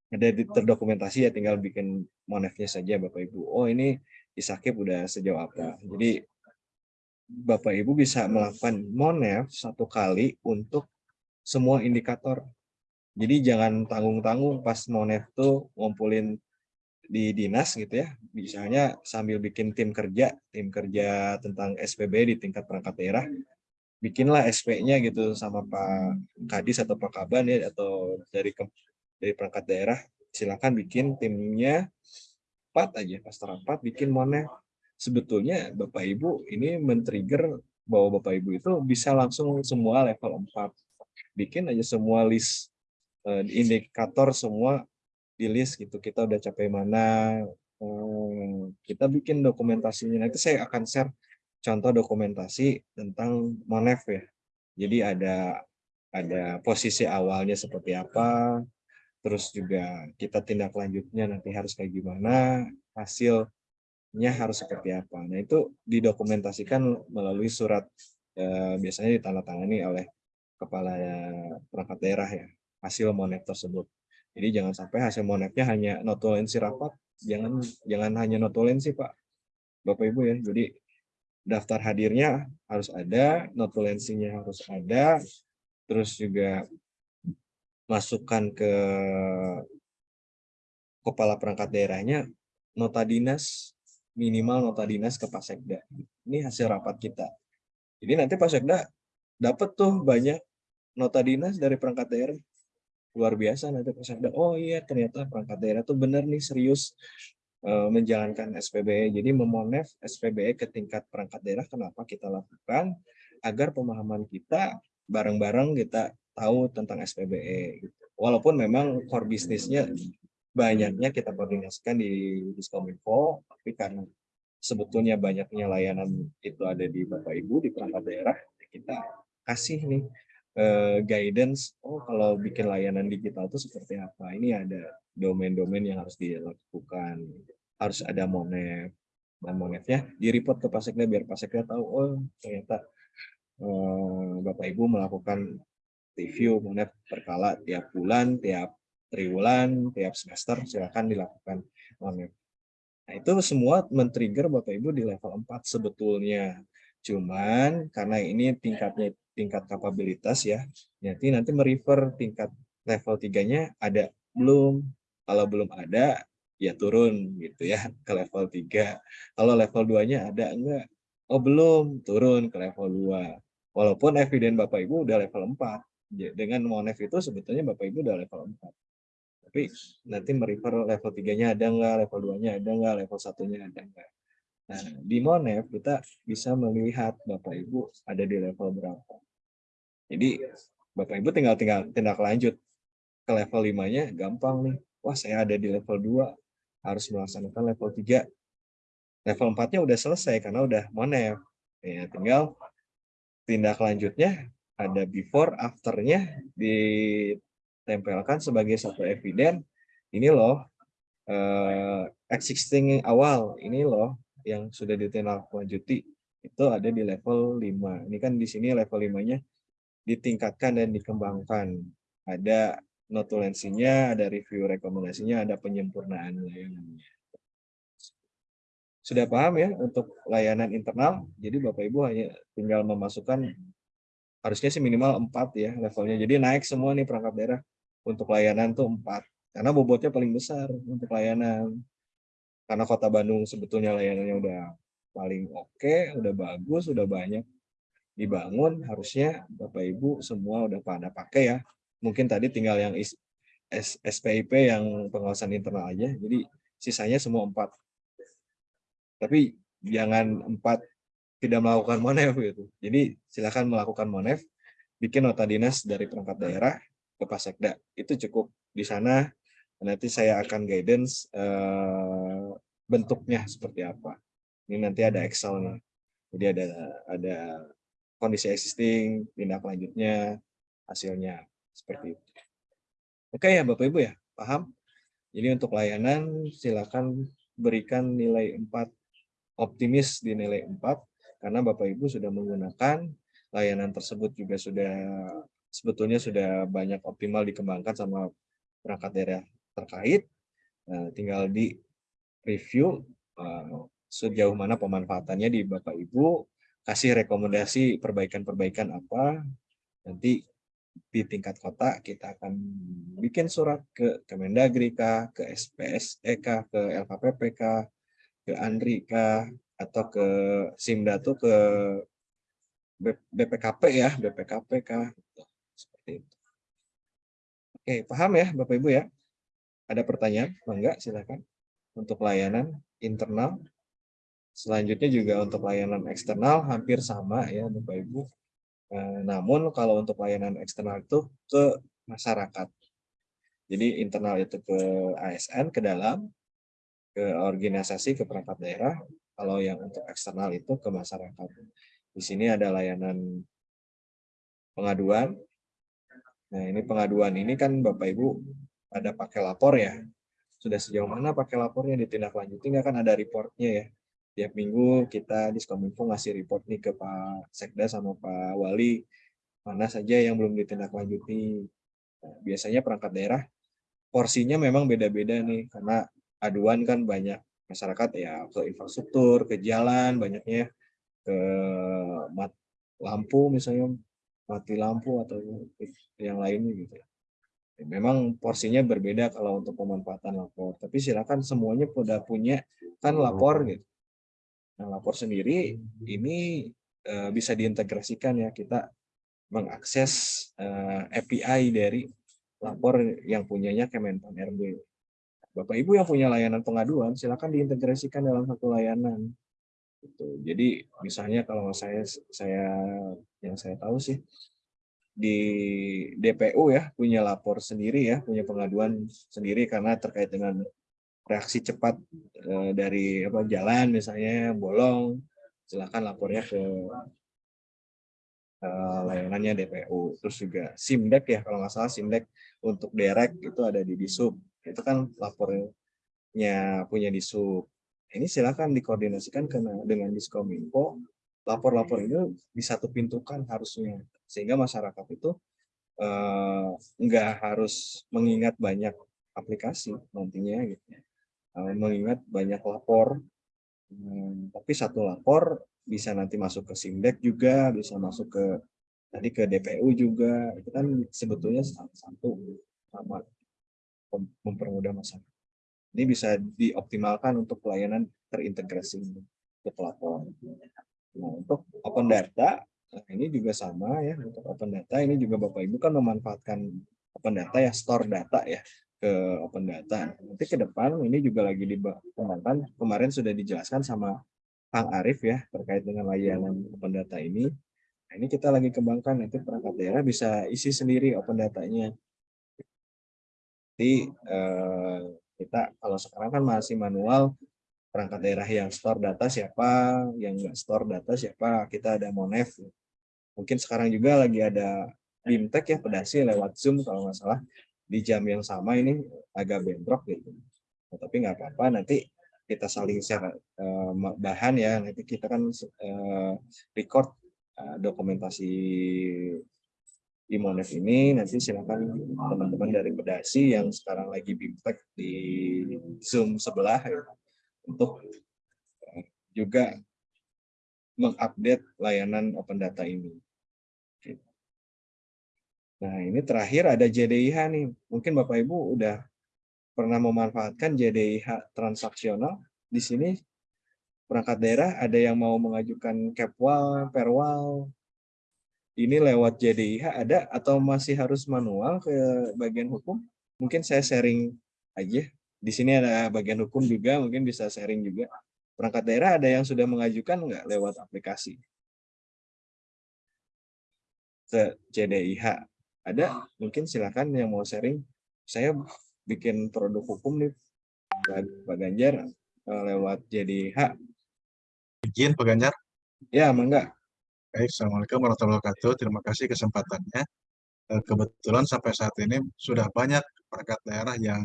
ada terdokumentasi ya tinggal bikin monefnya saja Bapak Ibu. Oh ini Isakip udah sejauh apa? Jadi Bapak Ibu bisa melakukan monef satu kali untuk semua indikator. Jadi jangan tanggung-tanggung pas monef tuh ngumpulin di dinas gitu ya, misalnya sambil bikin tim kerja, tim kerja tentang SPB di tingkat perangkat daerah, bikinlah SP-nya gitu sama Pak Kadis atau Pak Kaban ya atau dari dari perangkat daerah silakan bikin timnya empat aja pas rapat bikin monef sebetulnya bapak ibu ini men-trigger bahwa bapak ibu itu bisa langsung semua level 4 bikin aja semua list eh, indikator semua di list gitu kita udah capai mana eh, kita bikin dokumentasinya. Nanti saya akan share contoh dokumentasi tentang monef ya. Jadi ada ada posisi awalnya seperti apa terus juga kita tindak lanjutnya nanti harus kayak gimana hasilnya harus seperti apa. Nah itu didokumentasikan melalui surat eh, biasanya ditandatangani oleh kepala perangkat daerah ya hasil monef tersebut. Jadi jangan sampai hasil monefnya hanya notulensi rapat jangan jangan hanya notulensi pak. Bapak ibu ya jadi daftar hadirnya harus ada notulensinya harus ada terus juga masukkan ke kepala perangkat daerahnya nota dinas minimal nota dinas ke Pasekda. Ini hasil rapat kita. Jadi nanti Pasekda dapat tuh banyak nota dinas dari perangkat daerah. Luar biasa nanti Pasekda. Oh iya ternyata perangkat daerah tuh benar nih serius menjalankan SPBE. Jadi memonef SPBE ke tingkat perangkat daerah kenapa kita lakukan agar pemahaman kita bareng-bareng kita tahu tentang SPBE. gitu. Walaupun memang core bisnisnya banyaknya kita koordinasikan di Diskominfo, tapi karena sebetulnya banyaknya layanan itu ada di Bapak Ibu di perangkat daerah, kita kasih nih eh, guidance, oh kalau bikin layanan digital itu seperti apa, ini ada domain-domain yang harus dilakukan, harus ada monef, dan monefnya di report ke Pasekda biar Pasekda tahu, oh ternyata eh, Bapak Ibu melakukan review monef berkala tiap bulan, tiap triwulan, tiap semester silakan dilakukan monef. Nah, itu semua men-trigger Bapak Ibu di level 4 sebetulnya. Cuman karena ini tingkatnya tingkat kapabilitas ya, nanti nanti merefer tingkat level 3-nya ada belum. Kalau belum ada ya turun gitu ya ke level 3. Kalau level 2-nya ada enggak? Oh belum, turun ke level 2. Walaupun eviden Bapak Ibu udah level 4 dengan monef itu sebetulnya Bapak Ibu udah level 4. Tapi nanti merefer level 3-nya ada enggak, level 2-nya ada enggak, level 1-nya ada enggak. Nah, di monef kita bisa melihat Bapak Ibu ada di level berapa. Jadi Bapak Ibu tinggal tinggal tindak lanjut ke level 5-nya gampang nih. Wah, saya ada di level 2, harus melaksanakan level 3. Level 4-nya udah selesai karena udah monef. Ya, tinggal tindak lanjutnya ada before afternya ditempelkan sebagai satu eviden ini loh eh, existing awal. Ini loh yang sudah ditindaklanjuti. Itu ada di level 5 ini kan di sini level 5 nya ditingkatkan dan dikembangkan. Ada notulensinya ada review rekomendasinya ada penyempurnaan layanannya sudah paham ya untuk layanan internal jadi Bapak Ibu hanya tinggal memasukkan harusnya sih minimal 4 ya levelnya. Jadi naik semua nih perangkat daerah untuk layanan tuh 4. Karena bobotnya paling besar untuk layanan. Karena kota Bandung sebetulnya layanannya udah paling oke, okay, udah bagus, udah banyak dibangun, harusnya Bapak Ibu semua udah pada pakai ya. Mungkin tadi tinggal yang SPIP yang pengawasan internal aja, jadi sisanya semua empat. Tapi jangan empat tidak melakukan monef gitu. Jadi silakan melakukan monef, bikin nota dinas dari perangkat daerah ke Pasekda. Itu cukup di sana. Nanti saya akan guidance eh, bentuknya seperti apa. Ini nanti ada Excel-nya. Jadi ada ada kondisi existing, tindak lanjutnya, hasilnya seperti itu. Oke ya Bapak Ibu ya, paham? Jadi untuk layanan silakan berikan nilai 4 optimis di nilai 4 karena Bapak Ibu sudah menggunakan layanan tersebut juga sudah sebetulnya sudah banyak optimal dikembangkan sama perangkat daerah terkait nah, tinggal di review uh, sejauh mana pemanfaatannya di Bapak Ibu kasih rekomendasi perbaikan-perbaikan apa nanti di tingkat kota kita akan bikin surat ke Kemendagri ke SPSEK, ke LKPPK, ke Andri atau ke Simdatu ke BPKP ya, BPKP kah seperti itu. Oke, paham ya Bapak Ibu ya? ada pertanyaan? Enggak, silakan. Untuk layanan internal. Selanjutnya juga untuk layanan eksternal hampir sama ya Bapak Ibu. Eh, namun kalau untuk layanan eksternal itu ke masyarakat. Jadi internal itu ke ASN, ke dalam, ke organisasi, ke perangkat daerah. Kalau yang untuk eksternal itu ke masyarakat. Di sini ada layanan pengaduan. Nah ini pengaduan ini kan Bapak Ibu ada pakai lapor ya. Sudah sejauh mana pakai lapornya ditindaklanjuti nggak kan ada reportnya ya. Tiap minggu kita di Skominfo ngasih report nih ke Pak Sekda sama Pak Wali mana saja yang belum ditindaklanjuti. Nah, biasanya perangkat daerah porsinya memang beda-beda nih karena aduan kan banyak masyarakat ya ke infrastruktur, ke jalan banyaknya ke mat lampu misalnya mati lampu atau yang lainnya gitu ya. Memang porsinya berbeda kalau untuk pemanfaatan lapor, tapi silakan semuanya sudah punya kan lapor gitu. Nah, lapor sendiri ini eh, bisa diintegrasikan ya kita mengakses eh, API dari lapor yang punyanya Kemenpan RB. Bapak Ibu yang punya layanan pengaduan silakan diintegrasikan dalam satu layanan. Gitu. Jadi misalnya kalau saya saya yang saya tahu sih di DPU ya punya lapor sendiri ya punya pengaduan sendiri karena terkait dengan reaksi cepat eh, dari apa jalan misalnya bolong silakan lapornya ke eh, layanannya DPU terus juga SIMDEK ya kalau nggak salah SIMDEK untuk derek itu ada di Disub itu kan lapornya punya Disub ini silakan dikoordinasikan kena dengan Diskominfo. Lapor-lapor ini disatu pintukan harusnya. Sehingga masyarakat itu eh, harus mengingat banyak aplikasi nantinya gitu. Eh, mengingat banyak lapor. Hmm, tapi satu lapor bisa nanti masuk ke Simdek juga bisa masuk ke tadi ke DPU juga. Itu kan sebetulnya satu sama mem- mempermudah masyarakat. Ini bisa dioptimalkan untuk pelayanan terintegrasi untuk lapor nah untuk open data Nah, ini juga sama ya untuk open data. Ini juga Bapak Ibu kan memanfaatkan open data ya store data ya ke open data. Nanti ke depan ini juga lagi dikembangkan kemarin sudah dijelaskan sama Kang Arif ya terkait dengan layanan open data ini. Nah, ini kita lagi kembangkan nanti perangkat daerah bisa isi sendiri open datanya. Jadi eh, kita kalau sekarang kan masih manual perangkat daerah yang store data siapa, yang nggak store data siapa, kita ada Monef. Mungkin sekarang juga lagi ada Bimtek ya, pedasi lewat Zoom kalau nggak salah di jam yang sama ini agak bentrok gitu. Nah, tapi nggak apa-apa nanti kita saling share eh, bahan ya nanti kita kan eh, record eh, dokumentasi Imonef ini nanti silakan teman-teman dari Pedasi yang sekarang lagi bimtek di Zoom sebelah ya, untuk juga mengupdate layanan open data ini. Nah, ini terakhir ada JDIH nih. Mungkin Bapak Ibu udah pernah memanfaatkan JDIH transaksional. Di sini perangkat daerah ada yang mau mengajukan Capwal, Perwal. Ini lewat JDIH ada atau masih harus manual ke bagian hukum? Mungkin saya sharing aja. Di sini ada bagian hukum juga, mungkin bisa sharing juga. Perangkat daerah ada yang sudah mengajukan nggak lewat aplikasi? Ke JDIH ada mungkin silakan yang mau sharing saya bikin produk hukum nih Pak Ganjar eh, lewat JDH Izin Pak Ganjar. ya mangga Baik, Assalamualaikum warahmatullahi wabarakatuh. Terima kasih kesempatannya. Eh, Kebetulan sampai saat ini sudah banyak perangkat daerah yang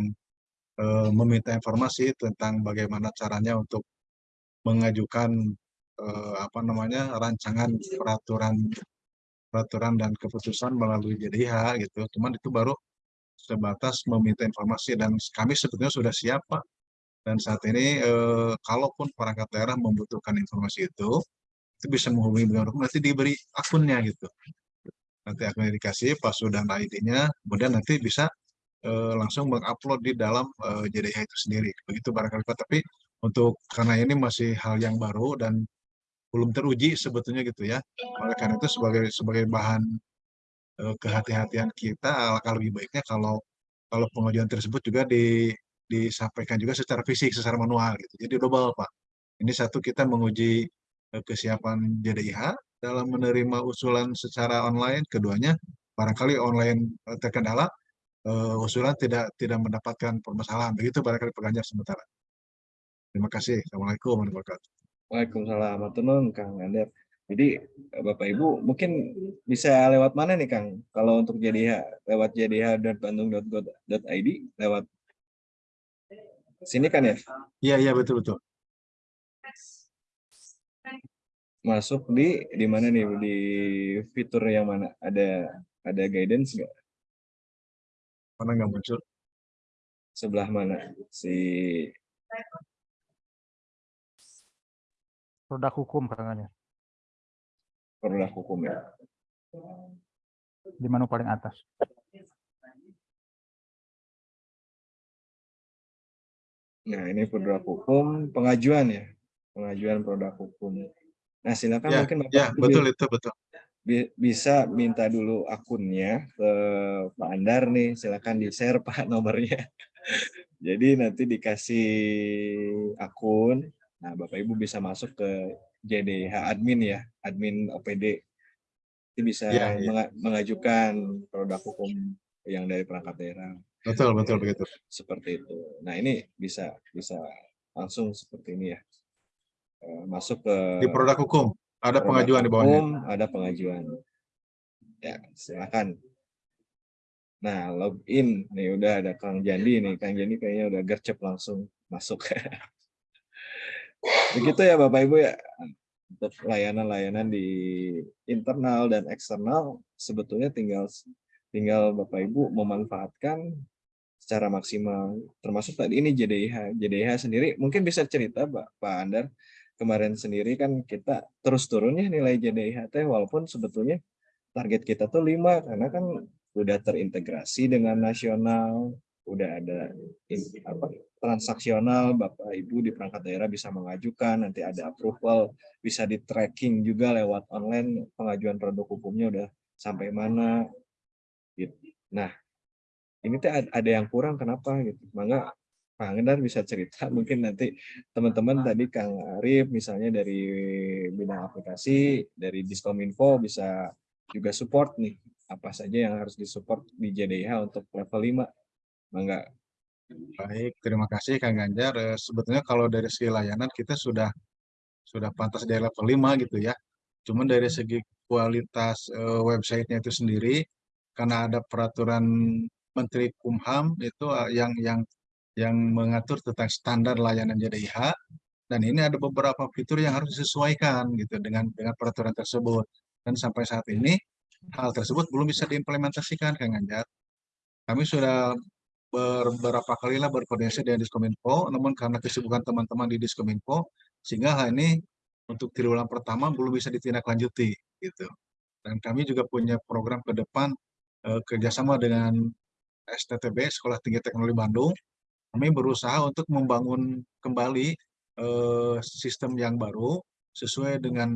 eh, meminta informasi tentang bagaimana caranya untuk mengajukan apa namanya rancangan peraturan peraturan dan keputusan melalui JDH gitu. Cuman itu baru sebatas meminta informasi dan kami sebetulnya sudah siap Pak. Dan saat ini eh, kalaupun perangkat daerah membutuhkan informasi itu, itu bisa menghubungi dengan hukum nanti diberi akunnya gitu. Nanti akunnya dikasih, password dan ID-nya, kemudian nanti bisa eh, langsung mengupload di dalam eh, JDH itu sendiri. Begitu barangkali Pak. Tapi untuk karena ini masih hal yang baru dan belum teruji sebetulnya gitu ya. Oleh karena itu sebagai sebagai bahan eh, kehati-hatian kita alangkah lebih baiknya kalau kalau pengajuan tersebut juga di, disampaikan juga secara fisik, secara manual gitu. Jadi double Pak. Ini satu kita menguji eh, kesiapan JDIH dalam menerima usulan secara online. Keduanya barangkali online eh, terkendala, eh, usulan tidak tidak mendapatkan permasalahan. Begitu barangkali Pak Ganjar sementara. Terima kasih. Assalamualaikum warahmatullahi wabarakatuh. Waalaikumsalam. Matur nuwun, Kang Andar. Jadi eh, Bapak Ibu mungkin bisa lewat mana nih Kang? Kalau untuk JDH lewat jdh.bandung.go.id lewat sini kan ya? Iya, iya betul betul. Masuk di di mana nih di fitur yang mana? Ada ada guidance nggak? Mana nggak muncul? Sebelah mana? Si produk hukum katanya produk hukum ya. di menu paling atas. Nah, ini produk hukum pengajuan ya. Pengajuan produk hukum. Nah, silakan Ya, mungkin Bapak ya betul itu betul. bi- bisa minta dulu akunnya ke Pak Andar nih, silakan di-share Pak nomornya. Jadi nanti dikasih akun. Nah, Bapak Ibu bisa masuk ke JDH admin ya, admin OPD. Itu bisa Ya, ya. menga- mengajukan produk hukum yang dari perangkat daerah Betul betul begitu. seperti itu. Nah, ini bisa bisa langsung seperti ini ya. Eh, Masuk ke Di produk hukum ada produk pengajuan di bawahnya. hukum, ada pengajuan. Ya, silakan. Nah, login nih udah ada Kang Jandi nih. Kang Jandi kayaknya udah gercep langsung masuk. Begitu ya Bapak Ibu ya. Untuk layanan-layanan di internal dan eksternal sebetulnya tinggal tinggal Bapak Ibu memanfaatkan secara maksimal. Termasuk tadi ini JDIH. JDIH sendiri mungkin bisa cerita Pak, Pak Andar kemarin sendiri kan kita terus turunnya nilai JDIH teh walaupun sebetulnya target kita tuh 5 karena kan udah terintegrasi dengan nasional, udah ada apa transaksional Bapak Ibu di perangkat daerah bisa mengajukan, nanti ada approval, bisa di tracking juga lewat online pengajuan produk hukumnya udah sampai mana gitu. Nah, ini teh ad- ada yang kurang kenapa gitu. Mangga Pak Anggar bisa cerita mungkin nanti teman-teman tadi Kang Arif misalnya dari bidang aplikasi dari Diskominfo bisa juga support nih apa saja yang harus disupport di JDH untuk level 5 Mangga Baik, terima kasih Kang Ganjar. Eh, Sebetulnya kalau dari segi layanan kita sudah sudah pantas dari level 5 gitu ya. Cuman dari segi kualitas eh, websitenya itu sendiri, karena ada peraturan Menteri Kumham itu eh, yang yang yang mengatur tentang standar layanan JDIH dan ini ada beberapa fitur yang harus disesuaikan gitu dengan dengan peraturan tersebut. Dan sampai saat ini hal tersebut belum bisa diimplementasikan Kang Ganjar. Kami sudah beberapa kali lah berkoordinasi dengan Diskominfo, namun karena kesibukan teman-teman di Diskominfo, sehingga hal ini untuk triwulan pertama belum bisa ditindaklanjuti gitu. Dan kami juga punya program ke depan eh, kerjasama dengan STTB Sekolah Tinggi Teknologi Bandung. Kami berusaha untuk membangun kembali eh, sistem yang baru sesuai dengan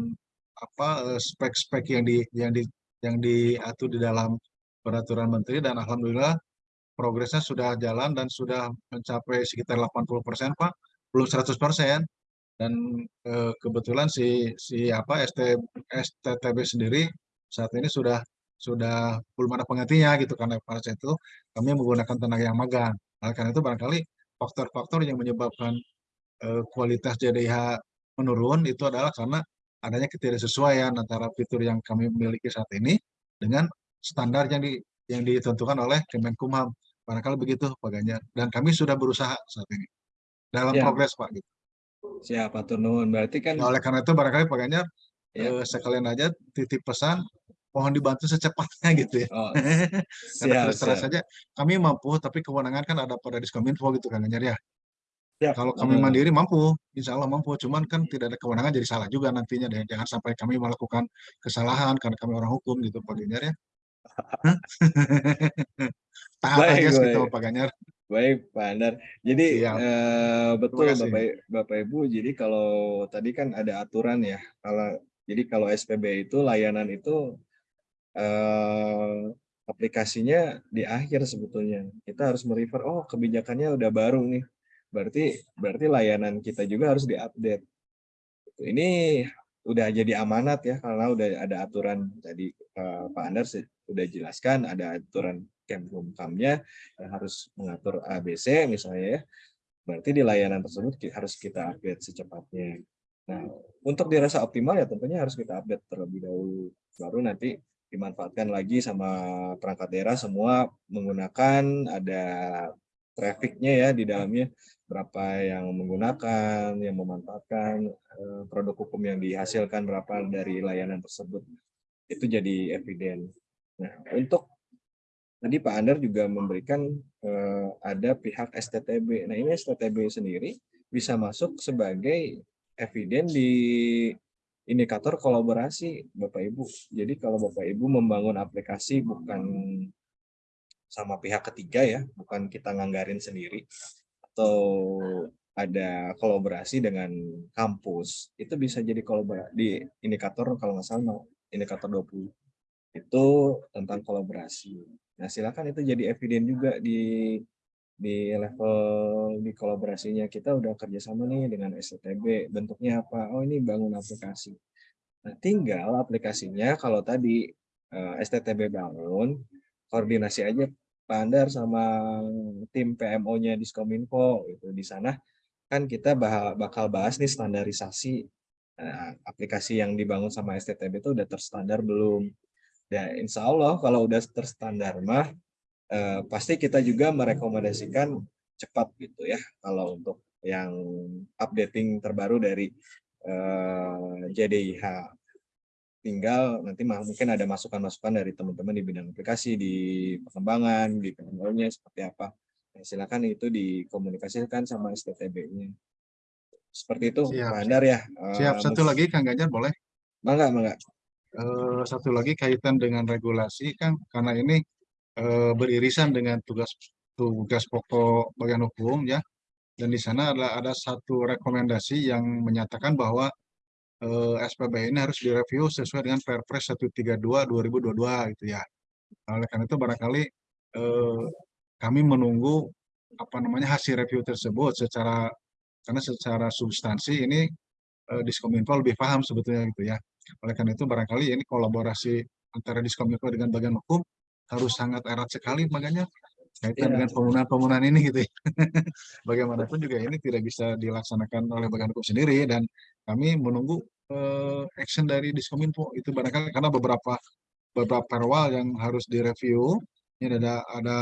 apa eh, spek-spek yang di yang di yang diatur di dalam peraturan menteri dan alhamdulillah progresnya sudah jalan dan sudah mencapai sekitar 80 persen Pak, belum 100 persen. Dan eh, kebetulan si si apa ST, STTB sendiri saat ini sudah sudah belum ada penggantinya gitu karena pada saat itu kami menggunakan tenaga yang magang. Oleh karena itu barangkali faktor-faktor yang menyebabkan eh, kualitas JDH menurun itu adalah karena adanya ketidaksesuaian antara fitur yang kami miliki saat ini dengan standar yang di yang ditentukan oleh Kemenkumham. Barangkali begitu Pak Ganjar. Dan kami sudah berusaha saat ini. Dalam Ya. progres Pak. Gitu. siapa tuh nuhun berarti kan Nah, oleh karena itu barangkali Pak Ganjar Ya. eh, sekalian aja titip pesan mohon dibantu secepatnya gitu ya. oh, Karena siap, siap. saja kami mampu tapi kewenangan kan ada pada Diskominfo gitu kan Ganjar ya. Siap. Kalau kami mandiri mampu, insya Allah mampu. Cuman kan tidak ada kewenangan jadi salah juga nantinya. deh. Jangan sampai kami melakukan kesalahan karena kami orang hukum gitu Pak Ganjar ya. Taat Baik, aja gitu baik. Pak Ganjar. Baik, Pak Andar. Jadi Siap. eh, betul. Bapak Bapak Ibu. Jadi kalau tadi kan ada aturan ya. Kalau jadi kalau SPB itu layanan itu eh, aplikasinya di akhir sebetulnya. Kita harus merefer, oh kebijakannya udah baru nih. Berarti berarti layanan kita juga harus diupdate. Ini udah jadi amanat ya karena udah ada aturan tadi eh, Pak Anders udah jelaskan ada aturan Kemkumkamnya yang harus mengatur ABC misalnya ya. Berarti di layanan tersebut harus kita update secepatnya. Nah, untuk dirasa optimal ya tentunya harus kita update terlebih dahulu. Baru nanti dimanfaatkan lagi sama perangkat daerah semua menggunakan ada trafficnya ya di dalamnya berapa yang menggunakan, yang memanfaatkan eh, produk hukum yang dihasilkan berapa dari layanan tersebut itu jadi eviden. Nah, untuk tadi Pak Andar juga memberikan eh, ada pihak STTB. Nah, ini STTB sendiri bisa masuk sebagai eviden di indikator kolaborasi Bapak Ibu. Jadi kalau Bapak Ibu membangun aplikasi bukan sama pihak ketiga ya, bukan kita nganggarin sendiri. Atau ada kolaborasi dengan kampus, itu bisa jadi kolaborasi di indikator kalau nggak salah indikator 20 itu tentang kolaborasi. Nah, silakan itu jadi eviden juga di di level di kolaborasinya. Kita udah kerjasama nih dengan STTB bentuknya apa? Oh ini bangun aplikasi. Nah tinggal aplikasinya kalau tadi eh, STTB bangun koordinasi aja Pak Andar sama tim PMO-nya Diskominfo itu di sana kan kita bakal bahas nih standarisasi. Nah, aplikasi yang dibangun sama STTB itu udah terstandar belum? Dan insya Allah kalau udah terstandar mah eh, pasti kita juga merekomendasikan cepat gitu ya kalau untuk yang updating terbaru dari eh, JDIH tinggal nanti mungkin ada masukan-masukan dari teman-teman di bidang aplikasi di pengembangan di PMO-nya seperti apa. Nah, silakan itu dikomunikasikan sama STTB-nya seperti itu Siap, Pak Andar ya. Eh, Siap, satu mungkin- lagi Kang Ganjar boleh? mangga mangga. Eh, satu lagi kaitan dengan regulasi kan karena ini eh, beririsan dengan tugas tugas pokok bagian hukum ya. Dan di sana adalah ada satu rekomendasi yang menyatakan bahwa eh, SPB ini harus direview sesuai dengan Perpres 132 2022 gitu ya. Oleh karena itu barangkali eh, kami menunggu apa namanya hasil review tersebut secara karena secara substansi ini eh, Diskominfo lebih paham sebetulnya gitu ya. Oleh karena itu barangkali ini kolaborasi antara Diskominfo dengan bagian hukum harus sangat erat sekali makanya kaitan Iya. dengan penggunaan-penggunaan ini gitu ya. Bagaimanapun juga ini tidak bisa dilaksanakan oleh bagian hukum sendiri dan kami menunggu eh, action dari Diskominfo itu barangkali karena beberapa beberapa perwal yang harus direview. Ini ada ada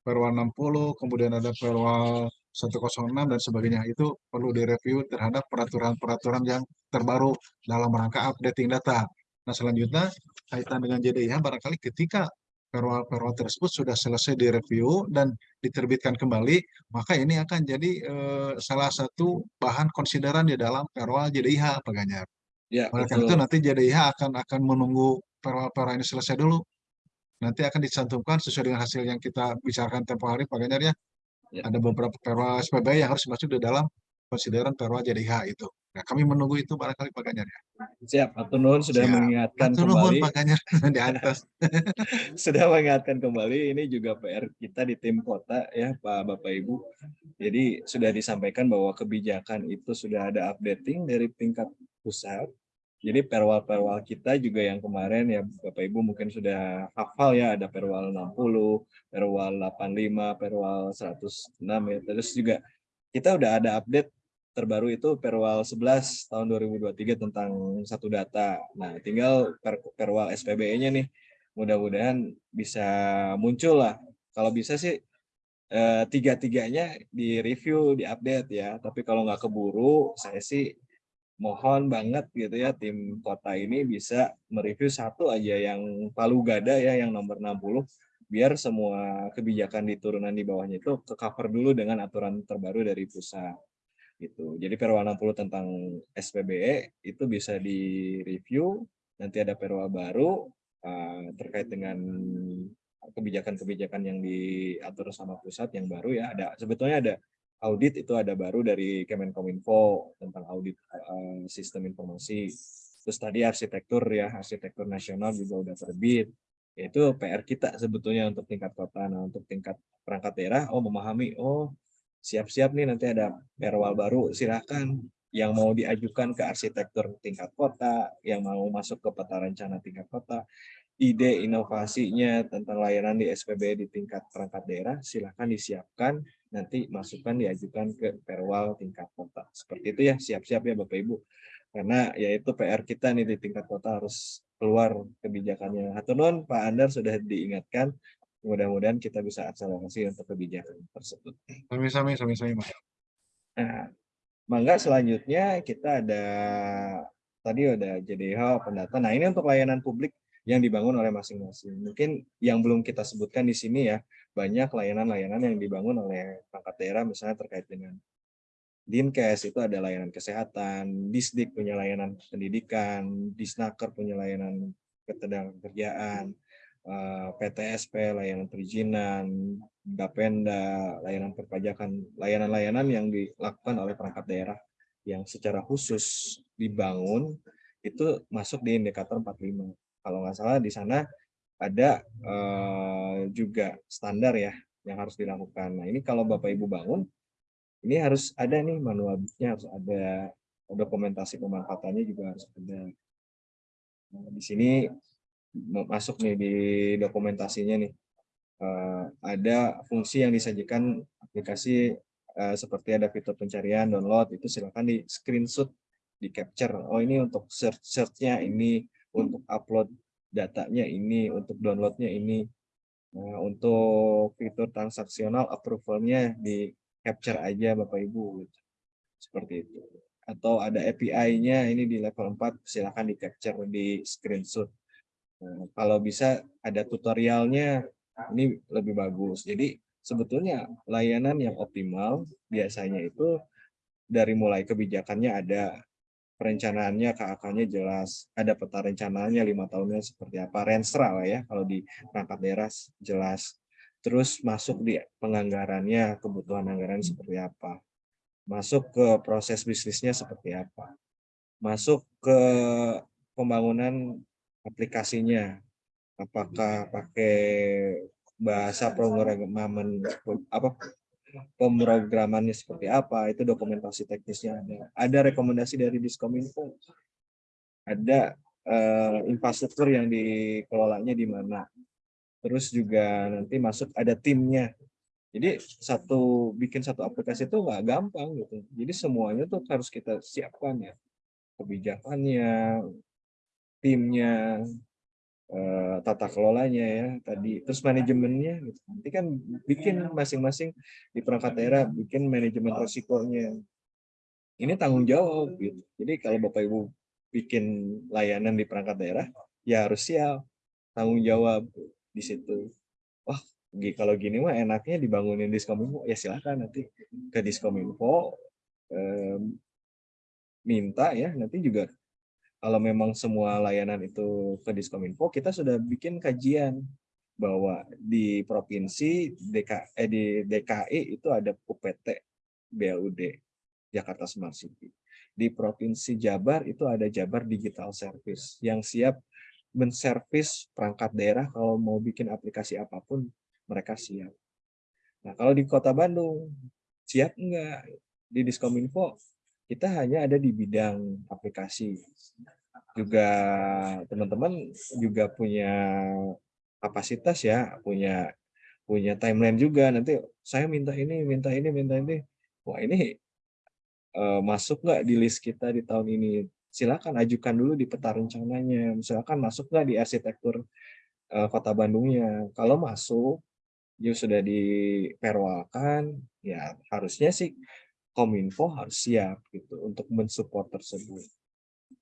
perwal 60, kemudian ada perwal 106 dan sebagainya. Itu perlu direview terhadap peraturan-peraturan yang terbaru dalam rangka updating data. Nah, selanjutnya kaitan dengan JDIH barangkali ketika perwal-perwal tersebut sudah selesai direview dan diterbitkan kembali, maka ini akan jadi eh, salah satu bahan konsideran di dalam perwal JDIH, Pak Ganjar. ya Oleh karena itu nanti JDIH akan akan menunggu perwal-perwal ini selesai dulu. Nanti akan dicantumkan sesuai dengan hasil yang kita bicarakan tempo hari, Pak Ganjar ya. Ya. Ada beberapa perwal SPB yang harus masuk di dalam konsideran perwal JDIH itu. Nah, kami menunggu itu barangkali Pak Ganjar ya. siap Atur Nuhun sudah Siap. mengingatkan Matur nuwun, kembali Pak Ganjar di atas. sudah mengingatkan kembali ini juga PR kita di tim kota ya Pak Bapak Ibu. Jadi sudah disampaikan bahwa kebijakan itu sudah ada updating dari tingkat pusat. Jadi perwal-perwal kita juga yang kemarin ya Bapak Ibu mungkin sudah hafal ya ada perwal 60, perwal 85, perwal 106 ya. Terus juga kita udah ada update terbaru itu perwal 11 tahun 2023 tentang satu data. Nah, tinggal per, perwal SPBE-nya nih mudah-mudahan bisa muncul lah. Kalau bisa sih eh, tiga-tiganya di review, di update ya. Tapi kalau nggak keburu, saya sih mohon banget gitu ya tim kota ini bisa mereview satu aja yang palu gada ya yang nomor 60 biar semua kebijakan di turunan di bawahnya itu ke cover dulu dengan aturan terbaru dari pusat gitu. Jadi perwa 60 tentang SPBE itu bisa di review nanti ada perwa baru uh, terkait dengan kebijakan-kebijakan yang diatur sama pusat yang baru ya. Ada sebetulnya ada audit itu ada baru dari Kemenkominfo tentang audit uh, sistem informasi. Terus tadi arsitektur ya arsitektur nasional juga udah terbit Itu PR kita sebetulnya untuk tingkat kota. Nah, untuk tingkat perangkat daerah, oh memahami, oh siap-siap nih nanti ada perwal baru, silahkan yang mau diajukan ke arsitektur tingkat kota, yang mau masuk ke peta rencana tingkat kota, ide inovasinya tentang layanan di SPB di tingkat perangkat daerah, silahkan disiapkan, nanti masukan diajukan ke perwal tingkat kota. Seperti itu ya, siap-siap ya Bapak Ibu. Karena yaitu PR kita nih di tingkat kota harus keluar kebijakannya. Hatur nuhun Pak Andar sudah diingatkan, mudah-mudahan kita bisa akselerasi untuk kebijakan tersebut. Sami-sami, sami-sami, Mas. Nah, mangga selanjutnya kita ada tadi ada JDH pendata. Nah, ini untuk layanan publik yang dibangun oleh masing-masing. Mungkin yang belum kita sebutkan di sini ya, banyak layanan-layanan yang dibangun oleh perangkat daerah misalnya terkait dengan Dinkes itu ada layanan kesehatan, Disdik punya layanan pendidikan, Disnaker punya layanan ketenagakerjaan, eh, PTSP layanan perizinan, Bapenda layanan perpajakan, layanan-layanan yang dilakukan oleh perangkat daerah yang secara khusus dibangun itu masuk di indikator 45. Kalau nggak salah di sana ada eh, juga standar ya yang harus dilakukan. Nah ini kalau Bapak Ibu bangun ini harus ada nih manual harus ada dokumentasi pemanfaatannya juga harus ada. Nah, di sini masuk nih di dokumentasinya nih. Eh, ada fungsi yang disajikan aplikasi eh, seperti ada fitur pencarian download itu silakan di screenshot di capture. Oh ini untuk search searchnya ini untuk upload datanya ini untuk downloadnya ini. Nah, untuk fitur transaksional approvalnya di capture aja Bapak Ibu gitu. seperti itu. Atau ada API-nya ini di level 4 silakan di capture di screenshot. Nah, kalau bisa ada tutorialnya ini lebih bagus. Jadi sebetulnya layanan yang optimal biasanya itu dari mulai kebijakannya ada perencanaannya KAK-nya jelas ada peta rencananya lima tahunnya seperti apa. Renstra lah ya kalau di perangkat daerah jelas terus masuk di penganggarannya kebutuhan anggaran seperti apa? Masuk ke proses bisnisnya seperti apa? Masuk ke pembangunan aplikasinya. Apakah pakai bahasa pemrograman apa pemrogramannya seperti apa? Itu dokumentasi teknisnya ada. Ada rekomendasi dari Diskominfo? Ada eh, infrastruktur yang dikelolanya di mana terus juga nanti masuk ada timnya. Jadi satu bikin satu aplikasi itu nggak gampang gitu. Jadi semuanya tuh harus kita siapkan ya. Kebijakannya timnya eh, tata kelolanya ya tadi. Terus manajemennya gitu. nanti kan bikin masing-masing di perangkat daerah bikin manajemen risikonya ini tanggung jawab gitu. Jadi kalau bapak ibu bikin layanan di perangkat daerah ya harus siap tanggung jawab di situ wah kalau gini mah enaknya dibangunin diskominfo ya silakan nanti ke diskominfo em, minta ya nanti juga kalau memang semua layanan itu ke Diskominfo, kita sudah bikin kajian bahwa di provinsi DK, eh, di DKI itu ada UPT BAUD Jakarta Smart City. Di provinsi Jabar itu ada Jabar Digital Service yang siap menservis perangkat daerah kalau mau bikin aplikasi apa pun mereka siap. Nah kalau di Kota Bandung siap enggak di Diskominfo kita hanya ada di bidang aplikasi. Juga teman-teman juga punya kapasitas ya punya punya timeline juga. Nanti saya minta ini minta ini minta ini. Wah ini eh, masuk nggak di list kita di tahun ini silakan ajukan dulu di peta rencananya misalkan masuk nggak di arsitektur eh, kota Bandungnya kalau masuk ya sudah diperwalkan ya harusnya sih Kominfo harus siap gitu untuk mensupport tersebut.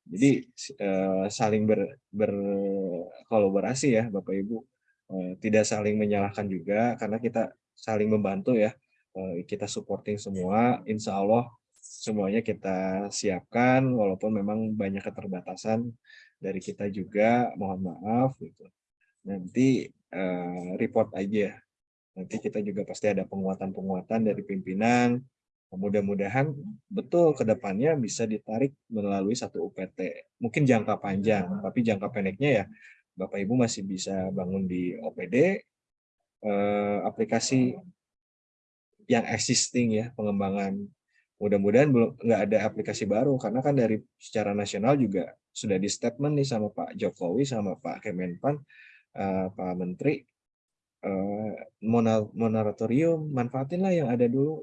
Jadi eh, saling ber, berkolaborasi ya Bapak Ibu. Eh, tidak saling menyalahkan juga karena kita saling membantu ya. Kita supporting semua. Insya Allah semuanya kita siapkan walaupun memang banyak keterbatasan dari kita juga. Mohon maaf gitu. Nanti eh, report aja. Nanti kita juga pasti ada penguatan-penguatan dari pimpinan, mudah-mudahan betul ke depannya bisa ditarik melalui satu UPT. Mungkin jangka panjang, tapi jangka pendeknya ya Bapak Ibu masih bisa bangun di OPD eh, aplikasi yang existing ya pengembangan mudah-mudahan belum nggak ada aplikasi baru karena kan dari secara nasional juga sudah di statement nih sama Pak Jokowi sama Pak Kemenpan eh, Pak Menteri. Eh, mona- moratorium manfaatinlah yang ada dulu.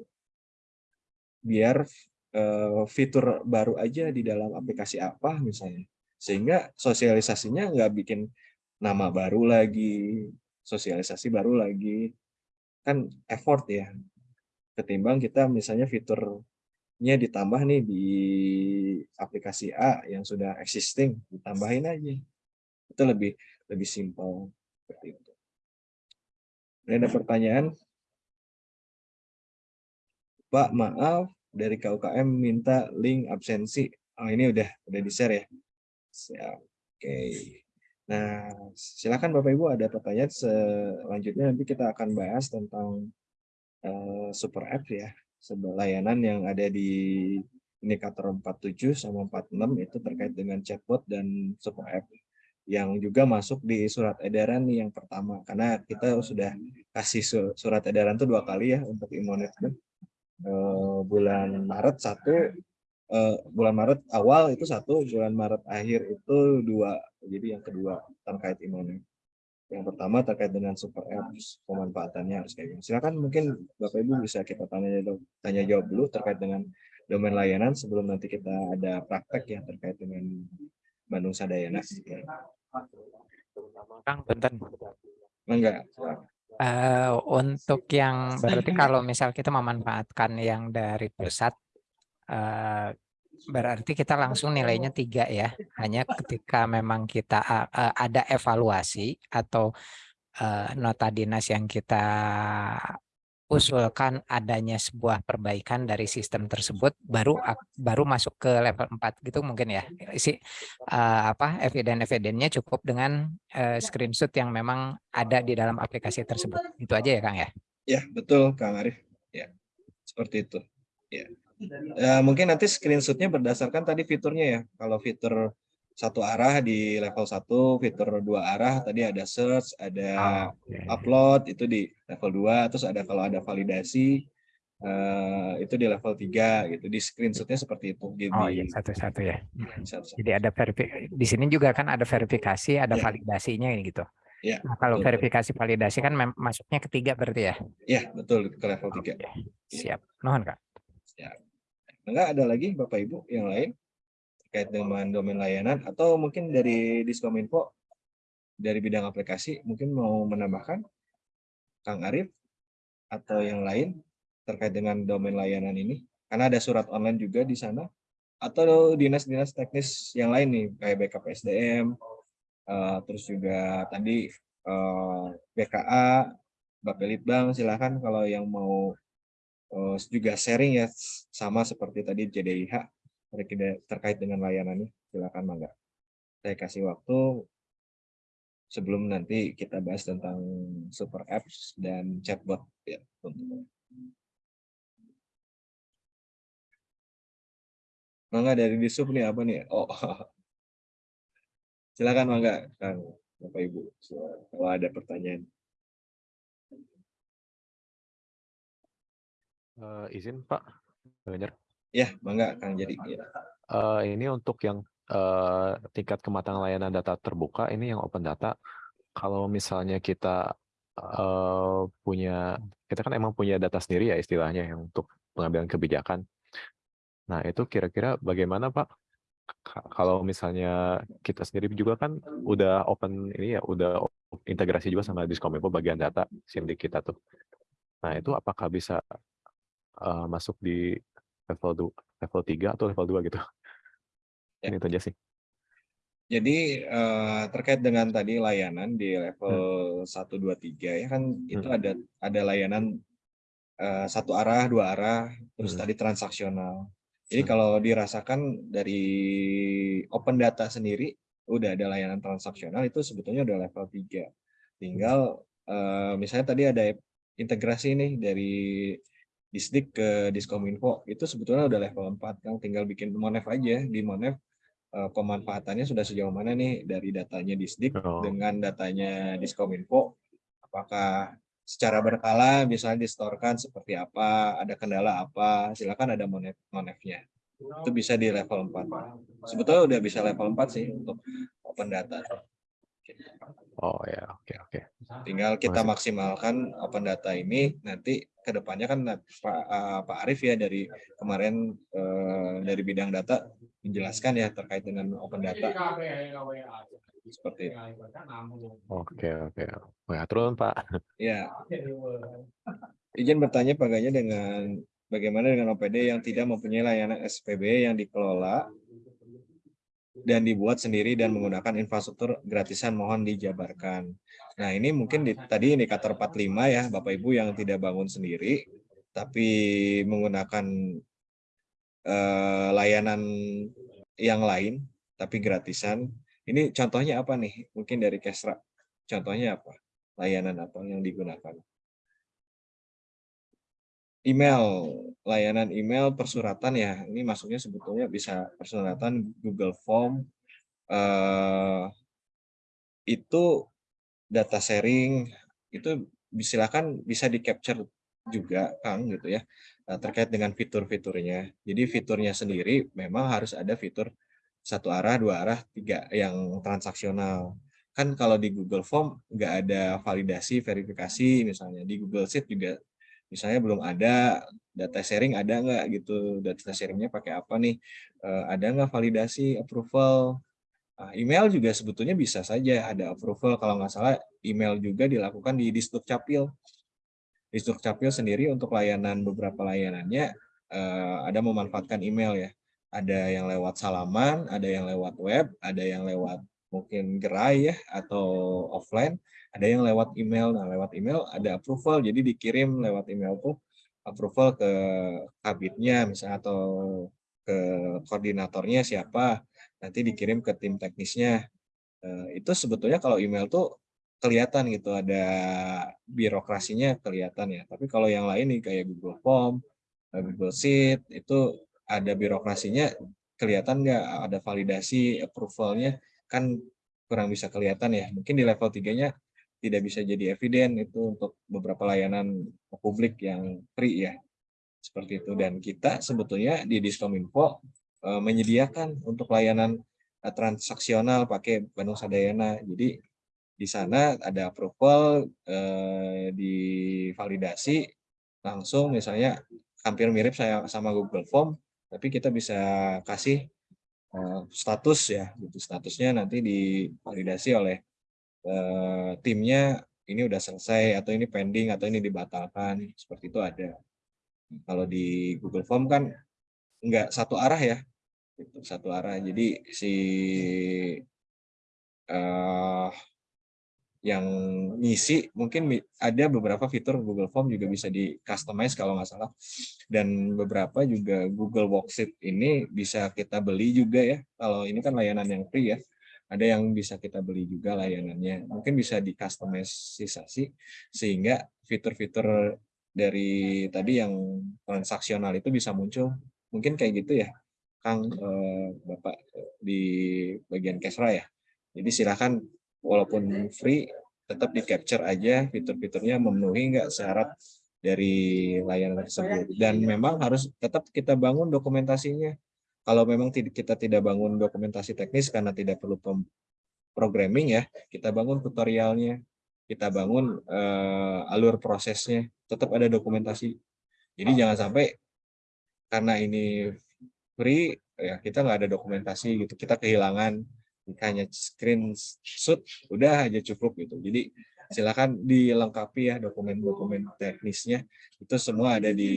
Biar eh, fitur baru aja di dalam aplikasi apa misalnya. Sehingga sosialisasinya nggak bikin nama baru lagi sosialisasi baru lagi. Kan effort ya ketimbang kita misalnya fiturnya ditambah nih di aplikasi A yang sudah existing ditambahin aja. Itu lebih lebih simpel seperti itu. Ada pertanyaan. Pak maaf dari KUKM minta link absensi. Oh ini udah udah di share ya. Siap. oke. Nah silakan Bapak Ibu ada pertanyaan selanjutnya. Nanti kita akan bahas tentang eh, super app ya layanan yang ada di indikator 47 sama 46 itu terkait dengan chatbot dan super app yang juga masuk di surat edaran nih yang pertama. Karena kita sudah kasih su- surat edaran tuh dua kali ya untuk imunitmen Eh, bulan Maret satu eh, bulan Maret awal itu satu bulan Maret akhir itu dua. Jadi yang kedua terkait imunit yang pertama terkait dengan super apps pemanfaatannya harus kayak gini. Silakan mungkin Bapak Ibu bisa kita tanya tanya jawab dulu terkait dengan domain layanan sebelum nanti kita ada praktek ya terkait dengan Bandung Sadayana. Ya. Kang, bentar. Enggak. Eh, untuk yang berarti kalau misal kita memanfaatkan yang dari pusat, eh, berarti kita langsung nilainya tiga ya. Hanya ketika memang kita ada evaluasi atau eh, nota dinas yang kita usulkan adanya sebuah perbaikan dari sistem tersebut, baru baru masuk ke level 4 gitu mungkin ya. Isi eh, apa eviden-evidennya cukup dengan eh, screenshot yang memang ada di dalam aplikasi tersebut. Itu aja ya Kang ya. Ya, betul Kang Arif. Ya. Seperti itu. Ya. Ya, mungkin nanti screenshotnya berdasarkan tadi fiturnya ya. Kalau fitur satu arah di level 1, fitur dua arah tadi ada search, ada upload itu di level 2, terus ada kalau ada validasi eh, itu di level 3 gitu. Di screenshotnya seperti itu. Di, Oh iya satu-satu ya. di satu-satu. Jadi ada verifikasi di sini juga kan ada verifikasi, ada Ya. validasinya gitu. Ya, Nah, kalau betul. verifikasi validasi kan masuknya ketiga berarti ya. Ya, betul ke level 3. Oke, Siap. Nuhun Kak. Enggak ada lagi Bapak Ibu yang lain terkait dengan domain layanan atau mungkin dari Diskominfo dari bidang aplikasi mungkin mau menambahkan? Kang Arif atau yang lain terkait dengan domain layanan ini? Karena ada surat online juga di sana. Atau dinas-dinas teknis yang lain nih kayak backup SDM eh, terus juga tadi eh, BKA Bapelitbang silakan kalau yang mau juga sharing ya sama seperti tadi JDIH terkait- terkait dengan layanannya. Silakan mangga saya kasih waktu sebelum nanti kita bahas tentang super apps dan chatbot ya untuk mangga dari disub nih apa nih? Oh silakan mangga kang bapak ibu kalau ada pertanyaan Eh, izin Pak, Ganjar. ya mangga kang jadi ya. Eh, ini untuk yang eh, tingkat kematangan layanan data terbuka, ini yang open data. Kalau misalnya kita eh, punya, kita kan emang punya data sendiri ya istilahnya yang untuk pengambilan kebijakan. Nah itu kira-kira bagaimana Pak? Ka- Kalau misalnya kita sendiri juga kan udah open ini ya, udah integrasi juga sama Diskominfo bagian data sindik kita tuh. Nah itu apakah bisa eh, masuk di level 2, level 3 atau level 2 gitu. Ya. Ini itu aja sih. Jadi eh, terkait dengan tadi layanan di level 1 2 3 ya kan itu Hmm. ada ada layanan eh, satu arah, dua arah, terus Hmm. tadi transaksional. Jadi Hmm. kalau dirasakan dari open data sendiri udah ada layanan transaksional itu sebetulnya udah level 3. Tinggal eh, misalnya tadi ada integrasi nih dari Disdik ke Diskominfo itu sebetulnya udah level 4 kan tinggal bikin Monef aja di Monef eh, pemanfaatannya sudah sejauh mana nih dari datanya Disdik Oh. dengan datanya Diskominfo. Apakah secara berkala misalnya distorkan seperti apa, ada kendala apa, silakan ada monet monefnya. Itu bisa di level 4. Sebetulnya udah bisa level 4 sih untuk open data. Oh ya, oke oke. Tinggal kita Makasih. maksimalkan open data ini nanti ke depannya kan Pak, eh, Pak Arief ya dari kemarin eh, dari bidang data menjelaskan ya terkait dengan open data seperti itu. Oke oke. Turun Pak. Ya, izin bertanya Pak Ganya dengan bagaimana dengan OPD yang tidak mempunyai layanan SPB yang dikelola dan dibuat sendiri dan menggunakan infrastruktur gratisan mohon dijabarkan. Nah ini mungkin di, tadi indikator 45 ya Bapak Ibu yang tidak bangun sendiri tapi menggunakan eh, layanan yang lain tapi gratisan. Ini contohnya apa nih? Mungkin dari Kesra. Contohnya apa? Layanan apa yang digunakan? Email, layanan email persuratan ya. Ini masuknya sebetulnya bisa persuratan Google Form. eh itu data sharing itu silakan bisa di capture juga Kang gitu ya eh, terkait dengan fitur-fiturnya. Jadi fiturnya sendiri memang harus ada fitur satu arah, dua arah, tiga yang transaksional. Kan kalau di Google Form nggak ada validasi, verifikasi misalnya. Di Google Sheet juga misalnya belum ada data sharing ada nggak gitu data sharingnya pakai apa nih Eh, ada nggak validasi approval Nah, email juga sebetulnya bisa saja ada approval kalau nggak salah email juga dilakukan di Disdukcapil. Disdukcapil sendiri untuk layanan beberapa layanannya eh, ada memanfaatkan email ya. Ada yang lewat salaman, ada yang lewat web, ada yang lewat mungkin gerai ya atau offline, ada yang lewat email. Nah, lewat email ada approval jadi dikirim lewat email tuh approval ke kabitnya misalnya atau ke koordinatornya siapa nanti dikirim ke tim teknisnya. Eh, itu sebetulnya kalau email tuh kelihatan gitu ada birokrasinya kelihatan ya. Tapi kalau yang lain nih kayak Google Form, eh, Google Sheet itu ada birokrasinya kelihatan nggak ada validasi approvalnya kan kurang bisa kelihatan ya. Mungkin di level 3-nya tidak bisa jadi eviden itu untuk beberapa layanan publik yang free ya. Seperti itu dan kita sebetulnya di Diskominfo eh, menyediakan untuk layanan eh, transaksional pakai Bandung Sadayana. Jadi di sana ada approval, eh, divalidasi langsung misalnya hampir mirip saya sama Google Form, tapi kita bisa kasih status ya, gitu statusnya nanti divalidasi oleh eh, timnya ini udah selesai atau ini pending atau ini dibatalkan seperti itu ada. Kalau di Google Form kan nggak satu arah ya, gitu, satu arah. Jadi si eh yang ngisi mungkin ada beberapa fitur Google Form juga bisa di customize kalau nggak salah. Dan beberapa juga Google Worksheet ini bisa kita beli juga ya. Kalau ini kan layanan yang free ya. Ada yang bisa kita beli juga layanannya. Mungkin bisa di customisasi sehingga fitur-fitur dari tadi yang transaksional itu bisa muncul. Mungkin kayak gitu ya Kang eh, Bapak eh, di bagian Kesra ya. Jadi silakan walaupun free tetap di capture aja fitur-fiturnya memenuhi nggak syarat dari layanan tersebut. Dan memang harus tetap kita bangun dokumentasinya. Kalau memang kita tidak bangun dokumentasi teknis karena tidak perlu programming ya kita bangun tutorialnya kita bangun eh, alur prosesnya tetap ada dokumentasi. Jadi jangan sampai karena ini free ya kita nggak ada dokumentasi gitu kita kehilangan hanya screenshot udah aja cukup gitu. Jadi silakan dilengkapi ya dokumen-dokumen teknisnya. Itu semua ada di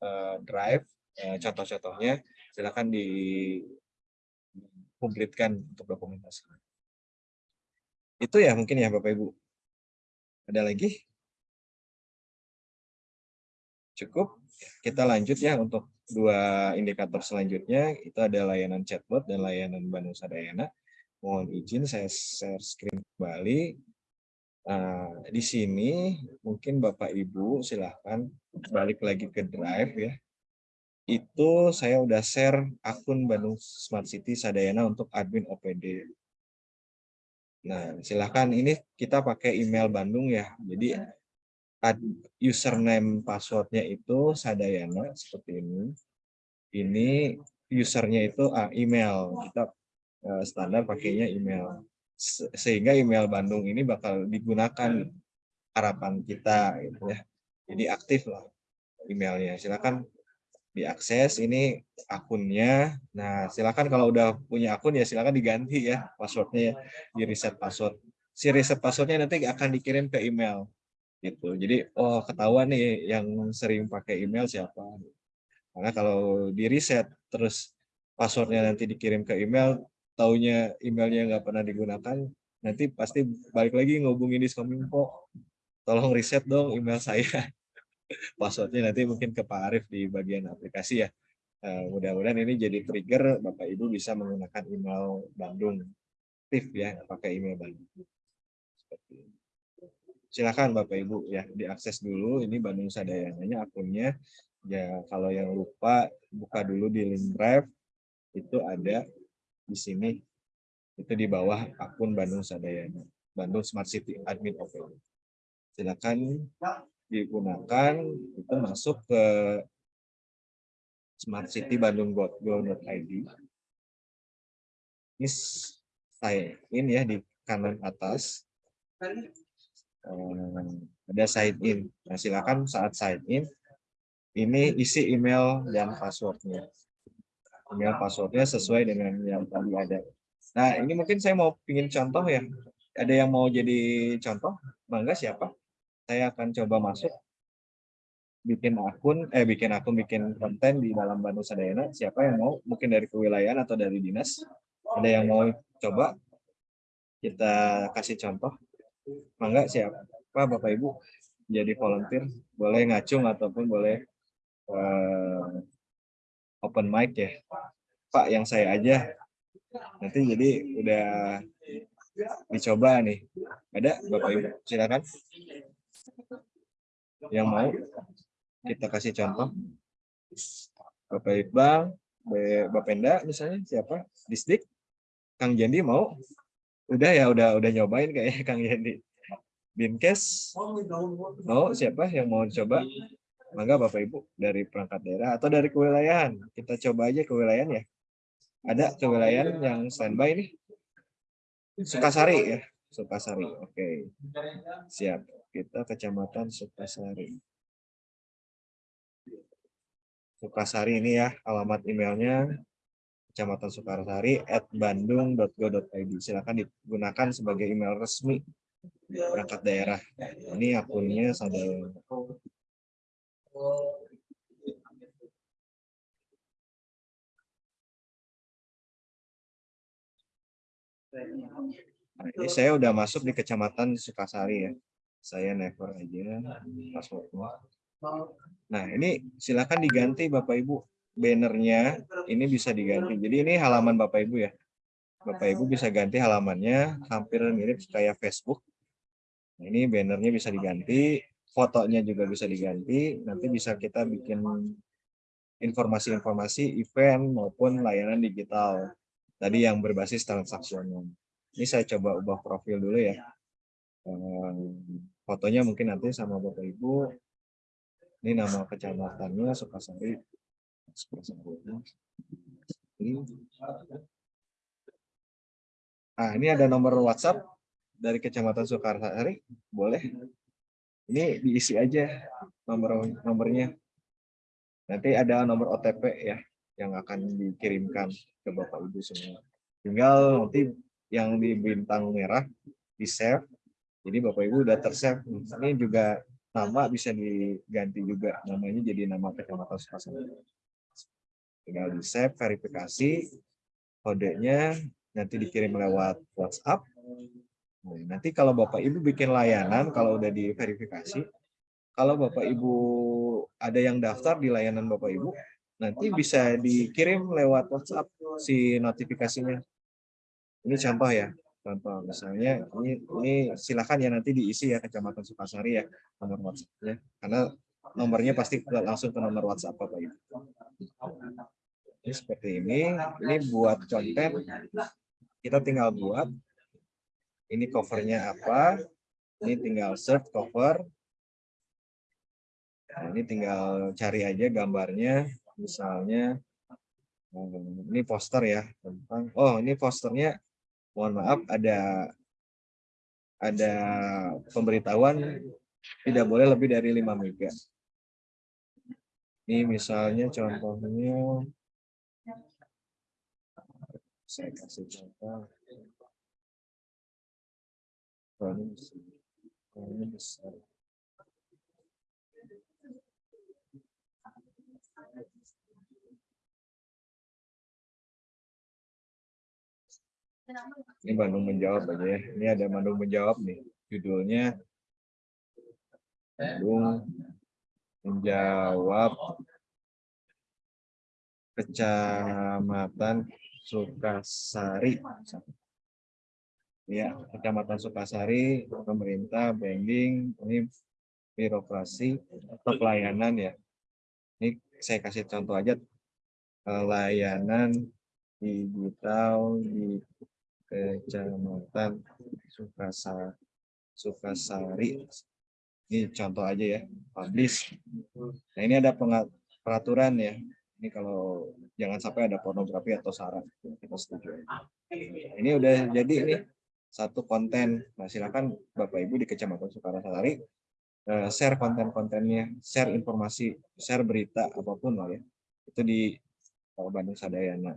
eh, drive eh, contoh-contohnya. Silakan di kumplitkan untuk dokumentasi. Itu ya mungkin ya bapak ibu. Ada lagi? Cukup kita lanjut ya untuk dua indikator selanjutnya itu ada layanan chatbot dan layanan Bandung Sadayana. Mohon izin saya share screen kembali. Nah, di sini mungkin Bapak Ibu silahkan balik lagi ke Drive ya. itu saya udah share akun Bandung Smart City Sadayana untuk admin OPD. Nah, silahkan ini kita pakai email Bandung ya. Jadi ad- username passwordnya itu Sadayana seperti ini. Ini usernya itu ah, email. Kita eh, standar pakainya email. Se- Sehingga email Bandung ini bakal digunakan harapan kita gitu ya. Jadi aktif lah emailnya. Silakan diakses ini akunnya. Nah, silakan kalau udah punya akun ya silakan diganti ya passwordnya ya, di reset password. Si reset passwordnya nanti akan dikirim ke email gitu. Jadi oh ketahuan nih yang sering pakai email siapa. Karena kalau di reset terus passwordnya nanti dikirim ke email, taunya emailnya nggak pernah digunakan, nanti pasti balik lagi ngehubungin Diskominfo. Tolong reset dong email saya passwordnya nanti mungkin ke Pak Arief di bagian aplikasi ya. Eh, Mudah-mudahan ini jadi trigger Bapak Ibu bisa menggunakan email Bandung aktif ya, pakai email Bandung. Seperti ini. Silakan Bapak Ibu ya diakses dulu. Ini Bandung Sadayananya akunnya. Ya kalau yang lupa buka dulu di link drive. Itu ada di sini. Itu di bawah akun Bandung Sadayana, Bandung Smart City Admin OPD. Silakan digunakan. Itu masuk ke smartcitybandung.go.id ini sign in ya di kanan atas ada sign in nah silakan saat sign in ini isi email dan passwordnya. Email passwordnya sesuai dengan yang tadi ada. Nah ini mungkin saya mau pingin contoh ya. Ada yang mau jadi contoh? Bangga siapa? Saya akan coba masuk. Bikin akun eh bikin akun bikin konten di dalam Bandung Sadayana. Siapa yang mau? Mungkin dari kewilayahan atau dari dinas. Ada yang mau coba? Kita kasih contoh mangga siapa? Bapak Ibu jadi volunteer boleh ngacung ataupun boleh eh, open mic ya. Pak yang saya aja. Nanti jadi udah dicoba nih. Ada Bapak Ibu? Silakan. Yang mau kita kasih contoh. Bapak Iqbal B- Bapenda misalnya siapa? Disdik. Kang Jendi mau udah ya udah udah nyobain kayaknya Kang Jendi Binkes. Mau siapa yang mau coba? Mangga Bapak Ibu dari perangkat daerah atau dari kewilayahan? Kita coba aja kewilayahan ya. Ada kewilayahan yang standby nih. Sukasari ya Sukasari oke. Siap kita kecamatan Sukasari. Sukasari ini ya alamat emailnya Kecamatan Sukasari at bandung.go.id silakan digunakan sebagai email resmi. Perangkat daerah. Ini akunnya Nah, ini saya udah masuk di Kecamatan Sukasari ya. Saya never aja passwordnya. Nah, ini silakan diganti Bapak Ibu. Bannernya ini bisa diganti. Jadi ini halaman Bapak Ibu ya. Bapak Ibu bisa ganti halamannya hampir mirip kayak Facebook. Nah, ini bannernya bisa diganti, fotonya juga bisa diganti. Nanti bisa kita bikin informasi-informasi event maupun layanan digital. Tadi yang berbasis transaksional. Ini saya coba ubah profil dulu ya. Fotonya mungkin nanti sama Bapak Ibu ini nama kecamatannya Sukasari. Nah, ini ada nomor WhatsApp dari Kecamatan Sukasari. Boleh. Ini diisi aja nomor nomornya. Nanti ada nomor OTP ya yang akan dikirimkan ke Bapak Ibu semua. Tinggal nanti yang di bintang merah di save. Jadi Bapak Ibu udah tersave. Ini juga nama bisa diganti juga namanya jadi nama kecamatan Sukasari. Tinggal di save verifikasi kodenya nanti dikirim lewat WhatsApp. Nah, nanti kalau Bapak Ibu bikin layanan kalau udah diverifikasi, kalau Bapak Ibu ada yang daftar di layanan Bapak Ibu, nanti bisa dikirim lewat WhatsApp si notifikasinya. Ini contoh ya contoh misalnya ini ini silakan ya nanti diisi ya kecamatan Sukasari ya nomor WhatsAppnya karena nomornya pasti langsung ke nomor WhatsApp Bapak Ibu. Ini seperti ini. Ini buat konten kita tinggal buat. Ini covernya apa? Ini tinggal search cover. Nah, ini tinggal cari aja gambarnya. Misalnya hmm, ini poster ya tentang. Oh ini posternya. Mohon maaf ada ada pemberitahuan tidak boleh lebih dari 5 mega. Ini misalnya contohnya saya kasih contoh. Oh. Oh, ini besar. Ini Bandung menjawab aja ya. Ini ada Bandung menjawab nih. Judulnya Bandung menjawab Kecamatan Sukasari. Ya, Kecamatan Sukasari, pemerintah, branding, ini birokrasi atau pelayanan ya. Ini saya kasih contoh aja eh, layanan digital di Kecamatan Sukasa, Sukasari. Ini contoh aja ya, publish. Nah ini ada peraturan ya. Ini kalau jangan sampai ada pornografi atau sara. Kita setuju. Ini udah jadi ini satu konten. Nah silakan Bapak Ibu di Kecamatan Sukasari eh, share konten-kontennya, share informasi, share berita apa pun lah ya. Itu di Bandung Sadayana.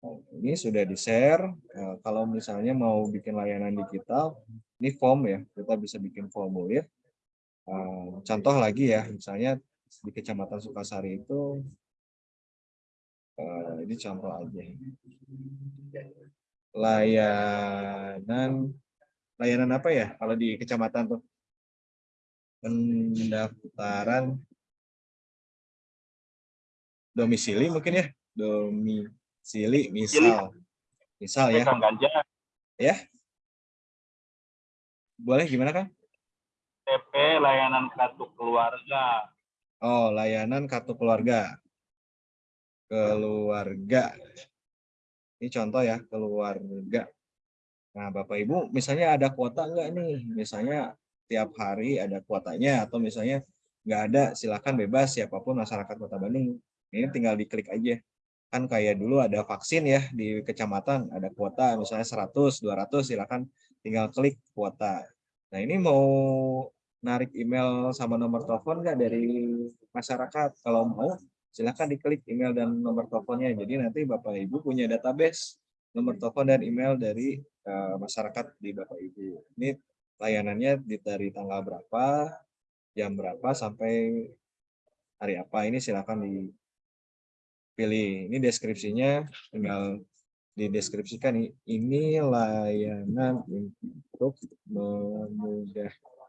Nah, ini sudah di-share. Eh, Kalau misalnya mau bikin layanan digital, ini form ya, kita bisa bikin formulir. Eh, Contoh lagi ya, misalnya di Kecamatan Sukasari itu, eh, ini contoh aja. Layanan, layanan apa ya kalau di kecamatan tuh? Pendaftaran domisili mungkin ya, domisili misal, misal ya. Ganja, Boleh gimana kan? TP layanan kartu keluarga. Oh, layanan kartu keluarga. Keluarga. Ini contoh ya, keluarga. Nah, Bapak Ibu, misalnya ada kuota enggak nih? Misalnya tiap hari ada kuotanya atau misalnya nggak ada, silakan bebas siapa pun masyarakat Kota Bandung. Ini tinggal diklik aja. Kan kayak dulu ada vaksin ya di kecamatan, ada kuota misalnya 100, 200, silakan tinggal klik kuota. Nah, ini mau narik email sama nomor telepon nggak dari masyarakat? Kalau mau, silakan diklik email dan nomor teleponnya. Jadi nanti Bapak Ibu punya database nomor telepon dan email dari eh, masyarakat di Bapak Ibu. Ini layanannya dari tanggal berapa, jam berapa sampai hari apa. Ini silakan dipilih. Ini deskripsinya tinggal dideskripsikan. Ini layanan untuk memudahkan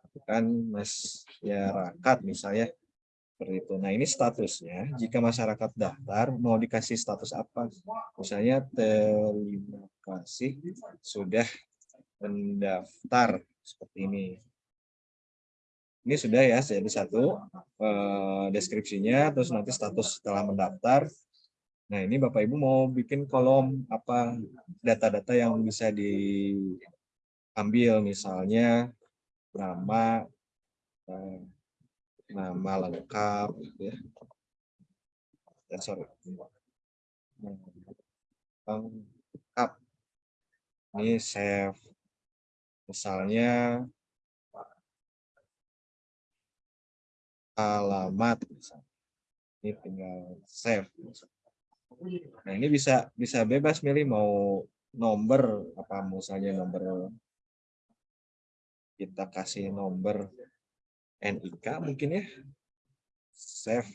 masyarakat misalnya seperti itu. Nah ini statusnya, jika masyarakat daftar mau dikasih status apa? Misalnya terima kasih sudah mendaftar seperti ini. Ini sudah ya, jadi satu eh, deskripsinya, terus nanti status setelah mendaftar. Nah ini Bapak Ibu mau bikin kolom apa data-data yang bisa diambil, misalnya nama, eh, nama lengkap gitu ya. Ya, sorry. Lengkap. Ini save. Misalnya alamat. Ini tinggal save. Nah, ini bisa bisa bebas milih mau nomor apa misalnya nomor kita kasih nomor NIK mungkin ya. Save.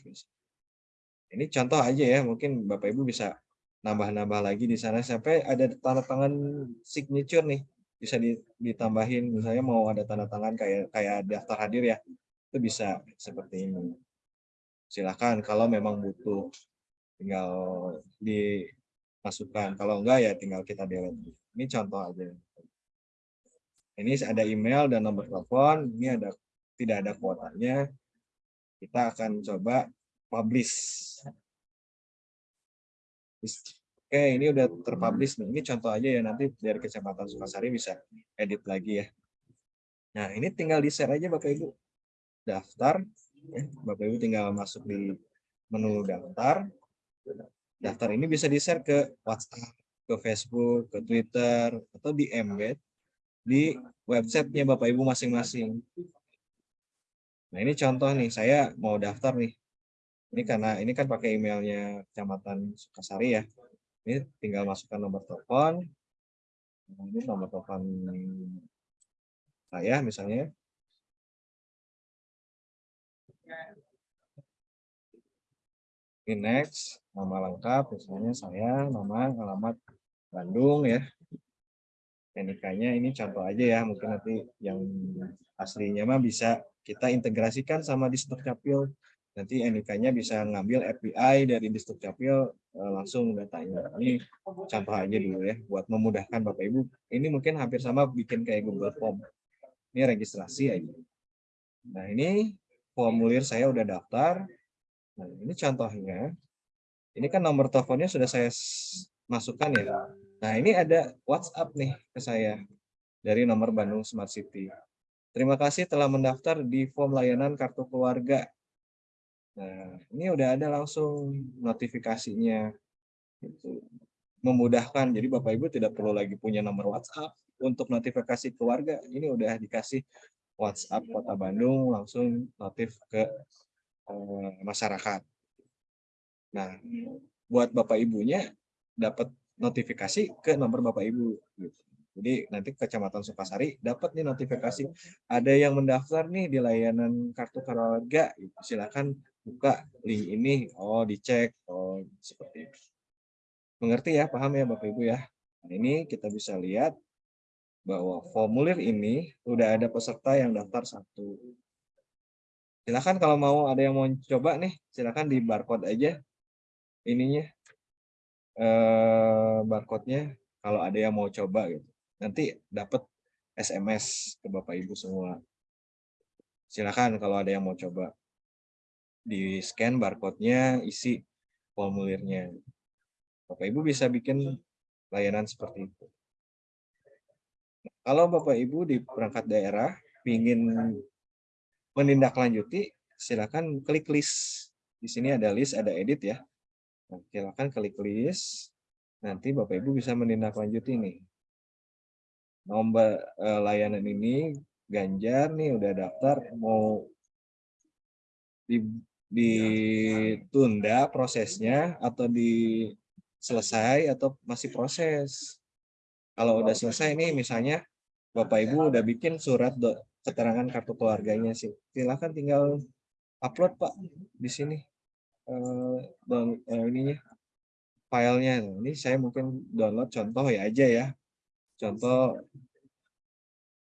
Ini contoh aja ya mungkin Bapak Ibu bisa nambah-nambah lagi di sana. Sampai ada tanda tangan signature nih bisa di- ditambahin. Misalnya mau ada tanda tangan kayak kayak daftar hadir ya itu bisa seperti ini. Silakan kalau memang butuh tinggal dimasukkan. Kalau enggak ya tinggal kita delete. Ini contoh aja ini ada email dan nomor telepon ini ada tidak ada kuotanya kita akan coba publish. Oke, ini udah terpublish nih. Ini contoh aja ya nanti dari Kecamatan Sukasari bisa edit lagi ya. Nah, ini tinggal di-share aja Bapak Ibu. Daftar, ya. Bapak Ibu tinggal masuk di menu daftar. Daftar ini bisa di-share ke WhatsApp, ke Facebook, ke Twitter, atau di embed di websitenya Bapak Ibu masing-masing. Nah ini contoh nih, saya mau daftar nih. Ini karena ini kan pakai emailnya Kecamatan Sukasari ya. Ini tinggal masukkan nomor telepon. Nah, Ini nomor telepon saya misalnya. Ini next, nama lengkap, misalnya saya, nama, alamat Bandung ya. NIK-nya ini contoh aja ya, mungkin nanti yang aslinya mah bisa kita integrasikan sama di Capil. Nanti NIK-nya bisa ngambil API dari di Capil eh, langsung datanya. Ini contoh aja dulu ya, buat memudahkan Bapak Ibu. Ini mungkin hampir sama bikin kayak Google Form. Ini registrasi aja. Nah ini formulir saya udah daftar. Nah ini contohnya. Ini kan nomor teleponnya sudah saya masukkan ya. Nah, ini ada WhatsApp nih ke saya dari nomor Bandung Smart City. Terima kasih telah mendaftar di form layanan kartu keluarga. Nah, ini udah ada langsung notifikasinya. Gitu. Memudahkan, jadi Bapak Ibu tidak perlu lagi punya nomor WhatsApp untuk notifikasi keluarga. Ini udah dikasih WhatsApp Kota Bandung langsung notif ke eh, masyarakat. Nah, buat Bapak Ibunya dapat notifikasi ke nomor Bapak Ibu. gitu. Jadi nanti Kecamatan Sukasari dapat nih notifikasi ada yang mendaftar nih di layanan kartu keluarga. gitu. Silakan buka link ini. Oh dicek. Oh seperti itu. Mengerti ya, paham ya Bapak Ibu ya. Nah, ini kita bisa lihat bahwa formulir ini udah ada peserta yang daftar satu. Silakan kalau mau ada yang mau coba nih, silakan di barcode aja ininya eh, barcode-nya kalau ada yang mau coba gitu. Nanti dapat SMS ke Bapak Ibu semua. Silakan kalau ada yang mau coba. Di scan barcode-nya, isi formulirnya. Bapak Ibu bisa bikin layanan seperti itu. Kalau Bapak Ibu di perangkat daerah ingin menindaklanjuti, silakan klik list. Di sini ada list, ada edit ya. Nah, silakan klik list. Nanti Bapak Ibu bisa menindaklanjuti nih. Nomor eh, layanan ini Ganjar nih udah daftar mau di, ditunda prosesnya atau di selesai atau masih proses. Kalau udah selesai nih misalnya Bapak Ibu udah bikin surat do- keterangan kartu keluarganya sih. Silakan tinggal upload Pak di sini. Eh, eh, ininya filenya. Ini saya mungkin download contoh ya aja ya. Contoh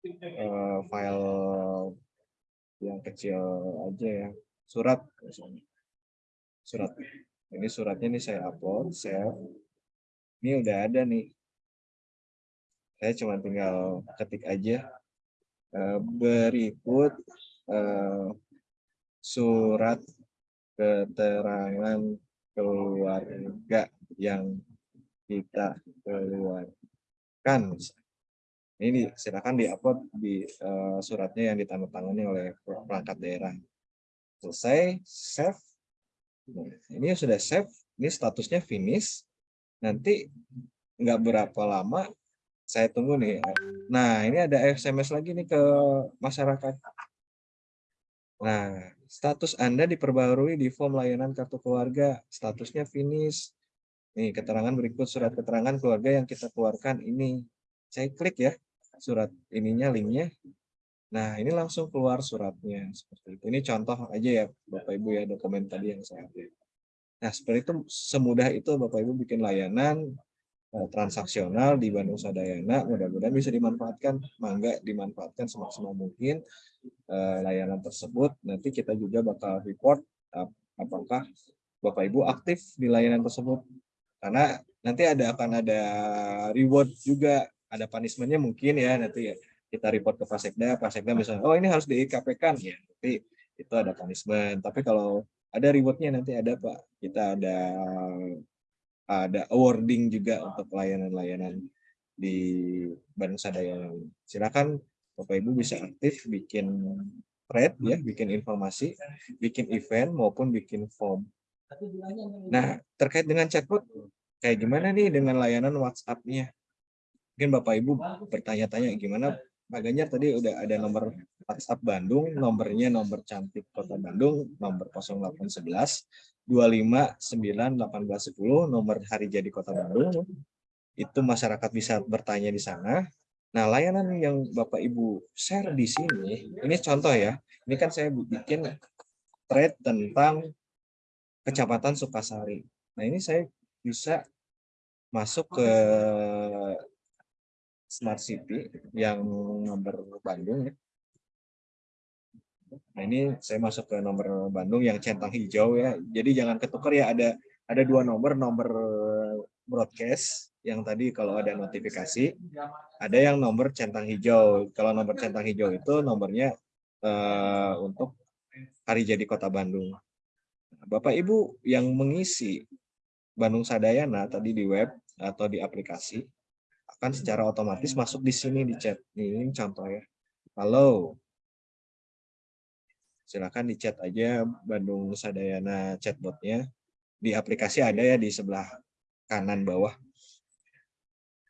eh, file yang kecil aja ya. Surat. Surat. Ini suratnya nih saya upload, save. Ini udah ada nih. Saya cuma tinggal ketik aja. Eh, berikut eh, surat keterangan keluarga yang kita keluarkan. Ini silakan diupload di eh, suratnya yang ditandatangani oleh perangkat daerah. Selesai, save. Ini sudah save, ini statusnya finish. Nanti nggak berapa lama saya tunggu nih. Nah, ini ada SMS lagi nih ke masyarakat. Nah, status Anda diperbarui di form layanan kartu keluarga. Statusnya finish. Nih, keterangan berikut surat keterangan keluarga yang kita keluarkan ini. Saya klik ya, surat ininya, linknya. Nah, ini langsung keluar suratnya. Seperti itu. Ini contoh aja ya, Bapak Ibu ya, dokumen tadi yang saya update. Nah, seperti itu, semudah itu Bapak Ibu bikin layanan transaksional di Bandung Sadayana. Mudah-mudahan bisa dimanfaatkan, mangga dimanfaatkan semaksimal mungkin eh, layanan tersebut. Nanti kita juga bakal report ap- apakah Bapak Ibu aktif di layanan tersebut. Karena nanti ada akan ada reward juga, ada punishment-nya mungkin ya nanti kita report ke Pak Sekda, Pak Sekda misalnya, oh ini harus di IKP kan ya. Nanti itu ada punishment. Tapi kalau ada rewardnya nanti ada Pak. Kita ada ada awarding juga untuk layanan-layanan di Bandung Sadayana. Silakan Bapak Ibu bisa aktif bikin thread ya, bikin informasi, bikin event maupun bikin form. Nah, terkait dengan chatbot, kayak gimana nih dengan layanan WhatsApp-nya? Mungkin Bapak Ibu bertanya-tanya gimana Pak Ganjar tadi udah ada nomor WhatsApp Bandung, nomornya nomor cantik Kota Bandung, nomor 0811 259 1810, nomor hari jadi Kota Bandung. Itu masyarakat bisa bertanya di sana. Nah, layanan yang Bapak Ibu share di sini, ini contoh ya. Ini kan saya bikin thread tentang Kecamatan Sukasari. Nah, ini saya bisa masuk ke Smart City yang nomor Bandung ya. Nah, ini saya masuk ke nomor Bandung yang centang hijau ya. Jadi jangan ketukar ya ada ada dua nomor, nomor broadcast yang tadi kalau ada notifikasi, ada yang nomor centang hijau. Kalau nomor centang hijau itu nomornya eh, untuk hari jadi Kota Bandung. Bapak Ibu yang mengisi Bandung Sadayana tadi di web atau di aplikasi akan secara otomatis masuk di sini di chat. Ini contoh ya. Halo. Silakan di chat aja Bandung Sadayana chatbotnya. Di aplikasi ada ya di sebelah kanan bawah.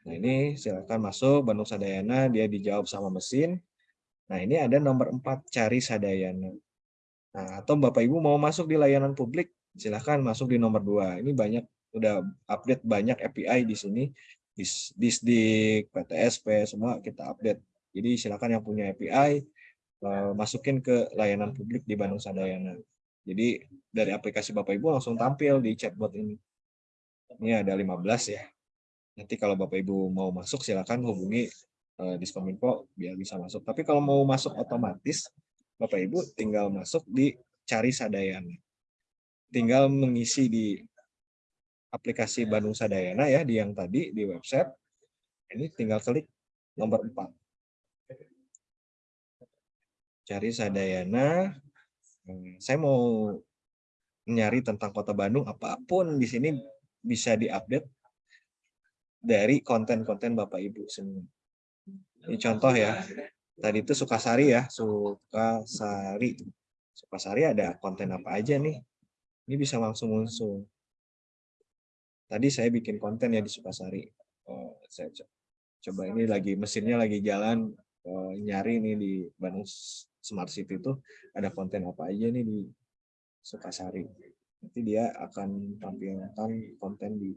Nah ini silakan masuk Bandung Sadayana, dia dijawab sama mesin. Nah ini ada nomor 4 cari Sadayana. Nah atau Bapak Ibu mau masuk di layanan publik, silakan masuk di nomor 2. Ini banyak udah update banyak API di sini. Dis- Disdik, PTSP, semua kita update. Jadi silakan yang punya API, eh, masukin ke layanan publik di Bandung Sadayana. Jadi dari aplikasi Bapak Ibu langsung tampil di chatbot ini. Ini ada 15 ya. Nanti kalau Bapak Ibu mau masuk silakan hubungi eh, Diskominfo biar bisa masuk. Tapi kalau mau masuk otomatis, Bapak Ibu tinggal masuk di cari Sadayana. Tinggal mengisi di aplikasi Bandung Sadayana ya di yang tadi di website. Ini tinggal klik nomor 4. Cari Sadayana. Hmm, Saya mau nyari tentang Kota Bandung apa pun di sini bisa diupdate dari konten-konten Bapak Ibu semua. Ini contoh ya. Tadi itu Sukasari ya, Sukasari. Sukasari ada konten apa aja nih? Ini bisa langsung muncul. Tadi saya bikin konten ya di Sukasari. Oh, saya co- coba ini lagi mesinnya lagi jalan eh, nyari nih di Bandung Smart City itu ada konten apa aja nih di Sukasari. Nanti dia akan tampilkan konten di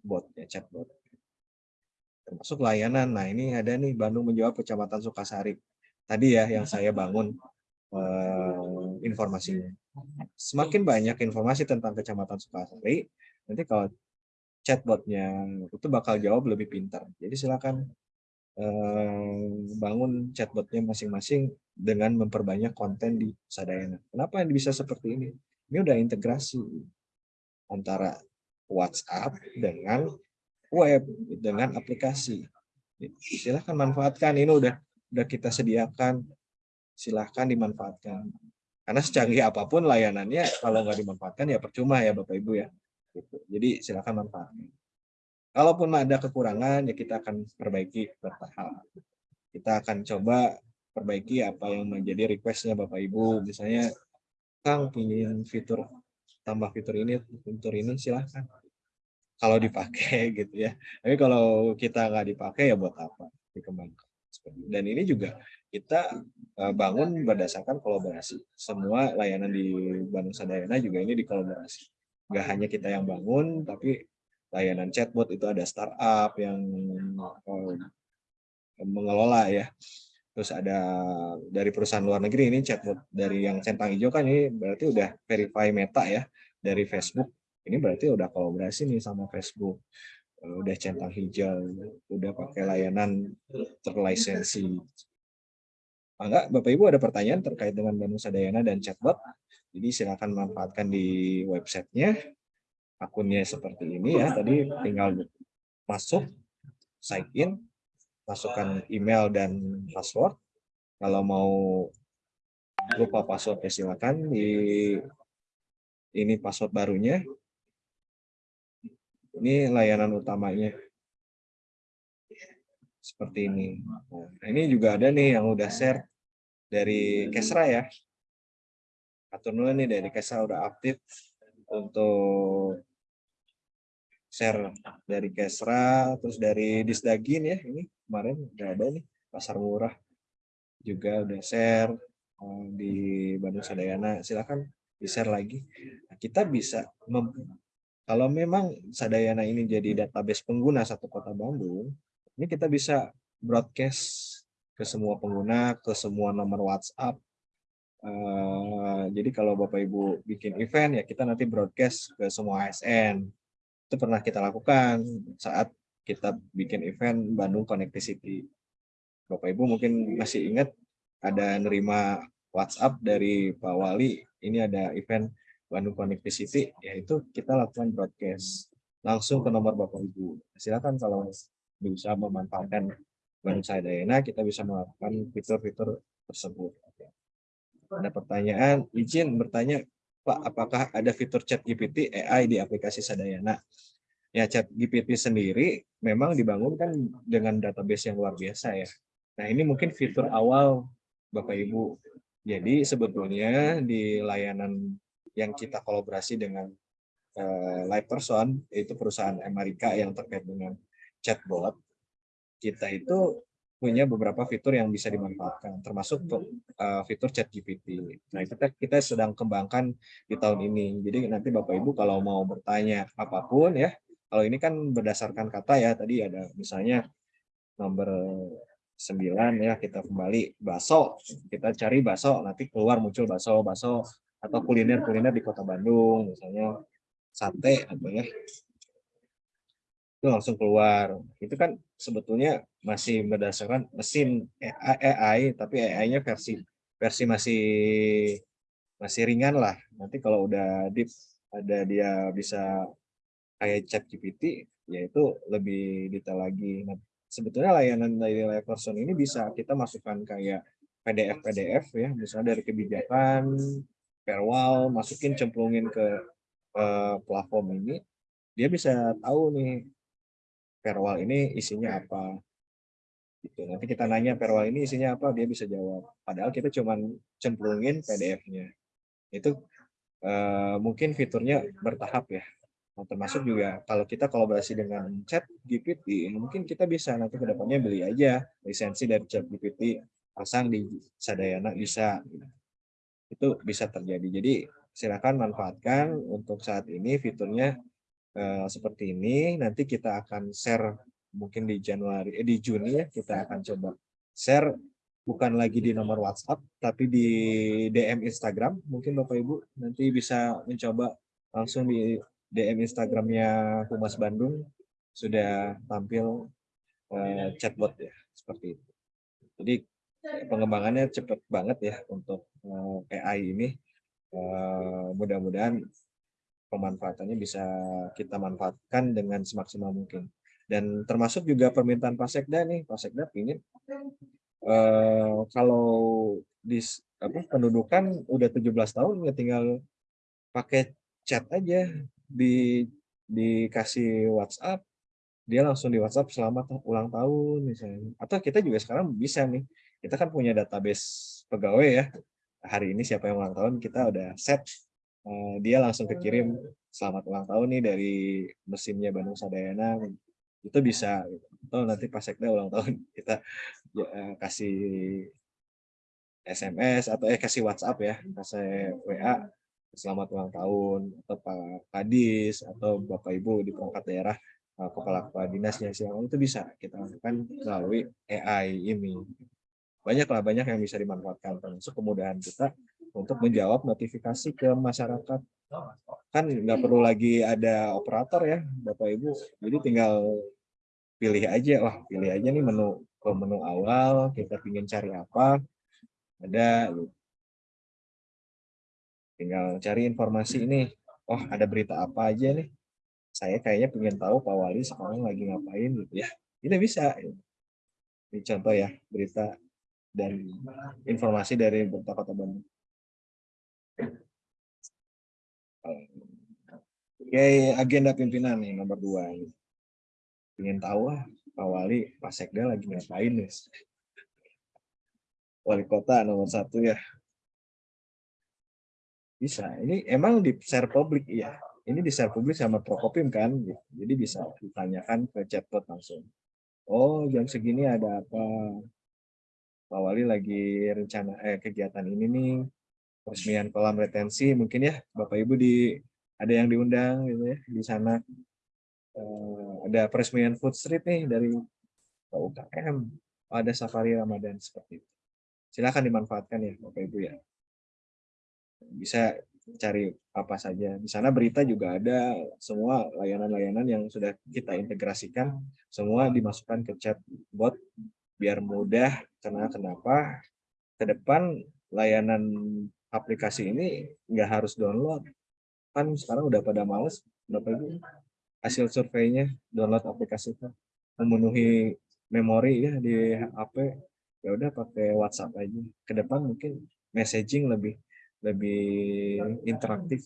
botnya chatbot. Termasuk layanan. Nah ini ada nih Bandung menjawab Kecamatan Sukasari. Tadi ya yang saya bangun eh, informasinya. Semakin banyak informasi tentang Kecamatan Sukasari, nanti kalau chatbotnya itu bakal jawab lebih pintar. Jadi silakan bangun chatbotnya masing-masing dengan memperbanyak konten di Sadayana. Kenapa bisa seperti ini? Ini udah integrasi antara WhatsApp dengan web dengan aplikasi. Silahkan manfaatkan ini udah udah kita sediakan. Silahkan dimanfaatkan. Karena secanggih apa pun layanannya kalau nggak dimanfaatkan ya percuma ya Bapak Ibu ya. Gitu. Jadi silahkan manfaatkan. Kalaupun ada kekurangan ya kita akan perbaiki bertahap. Kita akan coba perbaiki apa yang menjadi requestnya Bapak Ibu. Misalnya Kang ingin fitur tambah fitur ini, fitur ini silahkan. Kalau dipakai gitu ya. Tapi kalau kita nggak dipakai ya buat apa? Dikembangkan. Dan ini juga kita eh, bangun berdasarkan kolaborasi. Semua layanan di Bandung Sadayana juga ini dikolaborasi. Nggak hanya kita yang bangun, tapi layanan chatbot itu ada startup yang eh, mengelola ya. Terus ada dari perusahaan luar negeri ini chatbot dari yang centang hijau kan ini berarti udah verify meta ya dari Facebook. Ini berarti udah kolaborasi nih sama Facebook. Eh, Udah centang hijau, udah pakai layanan terlisensi. Enggak, Bapak Ibu ada pertanyaan terkait dengan Bandung Sadayana dan chatbot. Jadi silakan manfaatkan di websitenya. Akunnya seperti ini ya. Tadi tinggal masuk, sign in, masukkan email dan password. Kalau mau lupa password ya silakan di ini password barunya. Ini layanan utamanya. Seperti ini. Nah, ini juga ada nih yang udah share dari Kesra ya. Atur nih dari Kesra udah aktif untuk share dari Kesra, terus dari Disdagin ya, ini kemarin udah ada nih, pasar murah juga udah share eh, di Bandung Sadayana, silakan di-share lagi. Nah, kita bisa, kalau memang Sadayana ini jadi database pengguna satu kota Bandung, ini kita bisa broadcast ke semua pengguna, ke semua nomor WhatsApp. Eh, jadi kalau Bapak Ibu bikin event ya kita nanti broadcast ke semua ASN. Itu pernah kita lakukan saat kita bikin event Bandung Connectivity. Bapak Ibu mungkin masih ingat ada nerima WhatsApp dari Pak Wali, ini ada event Bandung Connectivity, yaitu kita lakukan broadcast langsung ke nomor Bapak Ibu. Silakan kalau bisa memanfaatkan Bandung Sadayana, kita bisa melakukan fitur-fitur tersebut. Ada pertanyaan, izin bertanya, Pak, apakah ada fitur chat GPT AI di aplikasi Sadayana? Ya, chat GPT sendiri memang dibangun kan dengan database yang luar biasa ya. Nah, ini mungkin fitur awal Bapak Ibu. Jadi sebetulnya di layanan yang kita kolaborasi dengan eh, Live Person, yaitu perusahaan Amerika yang terkait dengan chatbot, kita itu punya beberapa fitur yang bisa dimanfaatkan, termasuk uh, fitur chat GPT. Nah, kita kita sedang kembangkan di tahun ini. Jadi nanti Bapak Ibu kalau mau bertanya apa pun ya, kalau ini kan berdasarkan kata ya, tadi ada misalnya nomor 9 ya, kita kembali baso, kita cari baso, nanti keluar muncul baso, baso atau kuliner-kuliner di Kota Bandung, misalnya sate atau ya itu langsung keluar. Itu kan sebetulnya masih berdasarkan mesin AI, tapi AI-nya versi versi masih masih ringan lah. Nanti kalau udah deep ada dia bisa kayak chat GPT, yaitu lebih detail lagi. Nah, sebetulnya layanan dari live person ini bisa kita masukkan kayak PDF-PDF ya, misalnya dari kebijakan, perwal, masukin cemplungin ke eh, platform ini, dia bisa tahu nih perwal ini isinya apa. Gitu. Nanti kita nanya perwal ini isinya apa, dia bisa jawab. Padahal kita cuman cemplungin PDF-nya. Itu eh, mungkin fiturnya bertahap ya. Nah, termasuk juga kalau kita kolaborasi dengan chat GPT, mungkin kita bisa nanti ke depannya beli aja lisensi dari chat GPT, pasang di Sadayana bisa. Itu bisa terjadi. Jadi silakan manfaatkan untuk saat ini fiturnya eh, seperti ini. Nanti kita akan share mungkin di Januari, eh, di Juni ya kita akan coba share bukan lagi di nomor WhatsApp tapi di DM Instagram. Mungkin Bapak Ibu nanti bisa mencoba langsung di DM Instagramnya Humas Bandung sudah tampil eh, chatbot ya seperti itu. Jadi pengembangannya cepat banget ya untuk eh, AI ini. Eh, Mudah-mudahan pemanfaatannya bisa kita manfaatkan dengan semaksimal mungkin. Dan termasuk juga permintaan Pak Sekda nih, Pak Sekda ingin eh, kalau di apa pendudukan udah 17 tahun ya tinggal pakai chat aja. Di dikasih WhatsApp dia langsung di WhatsApp selamat ulang tahun misalnya. Atau kita juga sekarang bisa nih kita kan punya database pegawai ya. Hari ini siapa yang ulang tahun kita udah set dia langsung kekirim selamat ulang tahun nih dari mesinnya Bandung Sadayana itu bisa gitu. atau nanti pas sekda ulang tahun kita ya, eh, kasih SMS atau eh kasih WhatsApp ya kasih WA selamat ulang tahun atau Pak Kadis atau Bapak Ibu di perangkat daerah eh, kepala kepala dinasnya siapa itu bisa kita lakukan melalui AI ini. Banyak lah banyak yang bisa dimanfaatkan termasuk kemudahan kita untuk menjawab notifikasi ke masyarakat. Kan nggak perlu lagi ada operator ya Bapak Ibu. Jadi tinggal pilih aja wah pilih aja nih menu ke menu awal kita ingin cari apa ada gitu. tinggal cari informasi ini oh ada berita apa aja nih? Saya kayaknya pengen tahu Pak Wali sekarang lagi ngapain gitu ya. Ini bisa. Ini contoh ya berita dan informasi dari kota Bandung Oke, agenda pimpinan nih nomor dua. ini. Ingin tahu ah, Pak Wali, Pak Sekda lagi ngapain nih? Wali kota nomor satu ya. Bisa, ini emang di share publik iya. Ini di share publik sama Prokopim kan, jadi bisa ditanyakan ke chatbot langsung. Oh, jam segini ada apa? Pak Wali lagi rencana eh kegiatan ini nih, peresmian kolam retensi mungkin ya Bapak Ibu di ada yang diundang gitu ya di sana. Eh, ada peresmian food street nih dari UKM ada safari Ramadan seperti itu. Silakan dimanfaatkan ya Bapak Ibu ya. Bisa cari apa saja. Di sana berita juga ada semua layanan-layanan yang sudah kita integrasikan semua dimasukkan ke chat bot biar mudah karena kenapa? Ke depan layanan aplikasi ini nggak harus download. Kan sekarang udah pada males Bapak Ibu hasil surveinya download aplikasi itu. Memenuhi memori ya di HP ya udah pakai WhatsApp aja. Ke depan mungkin messaging lebih lebih interaktif.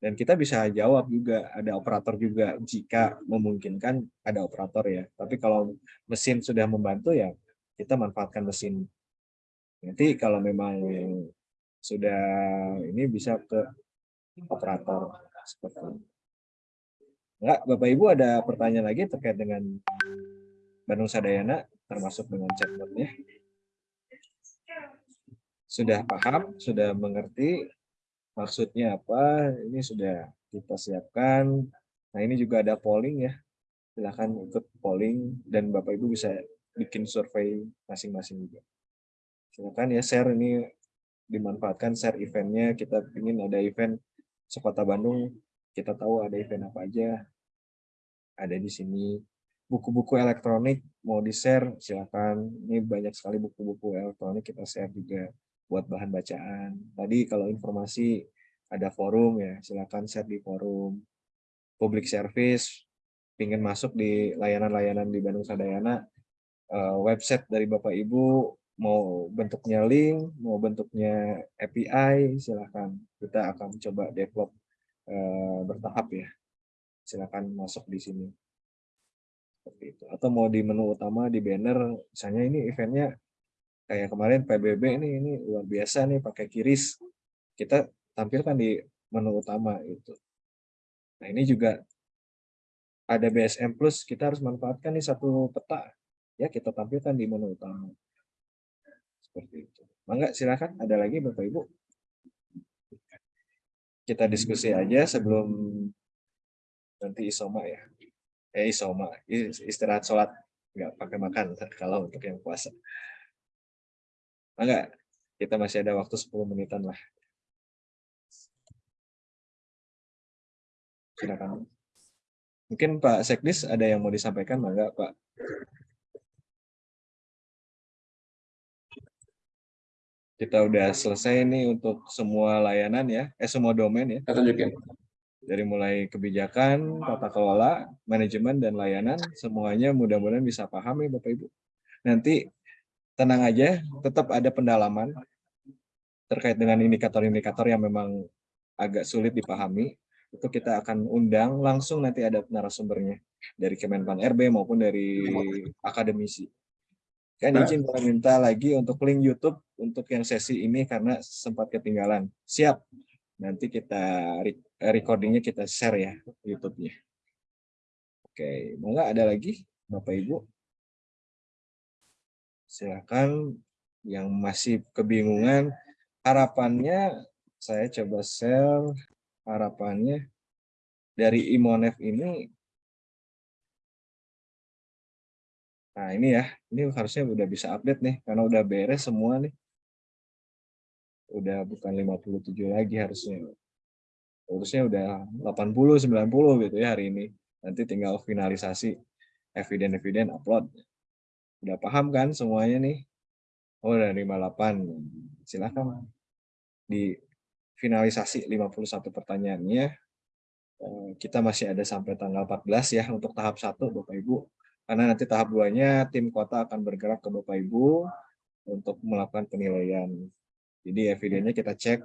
Dan kita bisa jawab juga ada operator juga. Jika memungkinkan ada operator ya. Tapi kalau mesin sudah membantu ya kita manfaatkan mesin. Nanti kalau memang sudah ini bisa ke operator seperti itu. Enggak, Bapak Ibu ada pertanyaan lagi terkait dengan Bandung Sadayana termasuk dengan chatbotnya? Sudah paham, sudah mengerti maksudnya apa? Ini sudah kita siapkan. Nah ini juga ada polling ya. Silahkan ikut polling dan Bapak Ibu bisa bikin survei masing-masing juga. Silakan ya share ini dimanfaatkan share eventnya. Kita ingin ada event sekota Bandung. Kita tahu ada event apa aja. Ada di sini. Buku-buku elektronik mau di share silakan. Ini banyak sekali buku-buku elektronik kita share juga buat bahan bacaan. Tadi kalau informasi ada forum ya silakan share di forum. Public service ingin masuk di layanan-layanan di Bandung Sadayana eh, website dari Bapak Ibu mau bentuknya link mau bentuknya API silakan kita akan coba develop eh, bertahap ya. Silakan masuk di sini. Seperti itu. Atau mau di menu utama di banner, misalnya ini eventnya kayak kemarin PBB ini ini luar biasa nih pakai kiris. Kita tampilkan di menu utama itu. Nah, ini juga ada BSM Plus, kita harus manfaatkan nih satu peta. Ya, kita tampilkan di menu utama. Seperti itu. Mangga silakan ada lagi Bapak Ibu kita diskusi aja sebelum nanti isoma ya. Eh isoma, istirahat sholat nggak pakai makan kalau untuk yang puasa. Enggak, kita masih ada waktu 10 menitan lah. Silakan. Mungkin Pak Sekdis ada yang mau disampaikan, enggak Pak? Kita udah selesai nih untuk semua layanan ya, eh semua domain ya. Saya tunjukin. Dari mulai kebijakan, tata kelola, manajemen dan layanan, semuanya mudah-mudahan bisa paham ya Bapak Ibu. Nanti tenang aja, tetap ada pendalaman terkait dengan indikator-indikator yang memang agak sulit dipahami. Itu kita akan undang langsung nanti ada narasumbernya dari Kemenpan RB maupun dari akademisi. Kan izin minta lagi untuk link YouTube untuk yang sesi ini karena sempat ketinggalan. Siap. Nanti kita recordingnya kita share ya YouTube-nya. Oke, mau nggak ada lagi Bapak Ibu? Silakan yang masih kebingungan harapannya saya coba share harapannya dari Imonef ini Nah ini ya, ini harusnya udah bisa update nih, karena udah beres semua nih. Udah bukan 57 lagi harusnya. Harusnya udah 80, 90 gitu ya hari ini. Nanti tinggal finalisasi eviden-eviden upload. Udah paham kan semuanya nih? Oh udah 58. Silahkan di finalisasi 51 pertanyaannya. Eh, kita masih ada sampai tanggal 14 ya untuk tahap satu Bapak Ibu karena nanti tahap duanya tim kota akan bergerak ke Bapak Ibu untuk melakukan penilaian. Jadi evidennya kita cek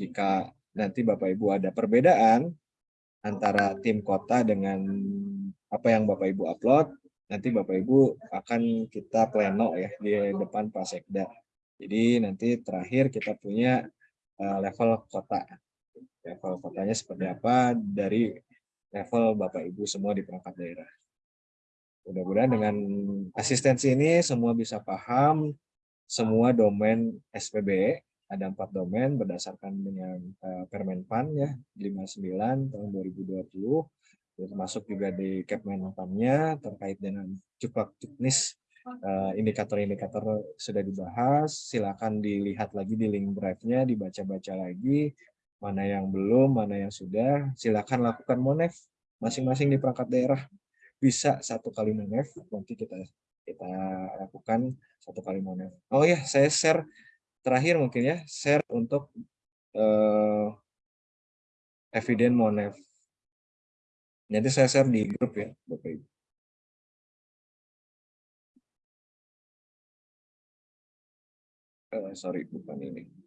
jika nanti Bapak Ibu ada perbedaan antara tim kota dengan apa yang Bapak Ibu upload, nanti Bapak Ibu akan kita pleno ya di depan Pak Sekda. Jadi nanti terakhir kita punya eh, level kota. Level kotanya seperti apa dari level Bapak Ibu semua di perangkat daerah. Mudah-mudahan dengan asistensi ini semua bisa paham semua domain SPB ada empat domain berdasarkan dengan eh, Permenpan ya 59 tahun 2020 termasuk juga di Kepmenpan-nya terkait dengan cuplak juknis eh, indikator-indikator sudah dibahas. Silakan dilihat lagi di link drive-nya dibaca-baca lagi. Mana yang belum mana yang sudah silakan lakukan monef masing-masing di perangkat daerah bisa satu kali monef nanti kita kita lakukan satu kali monef oh ya saya share terakhir mungkin ya share untuk eh, eviden monef nanti saya share di grup ya bapak ibu. Eh, sorry bukan ini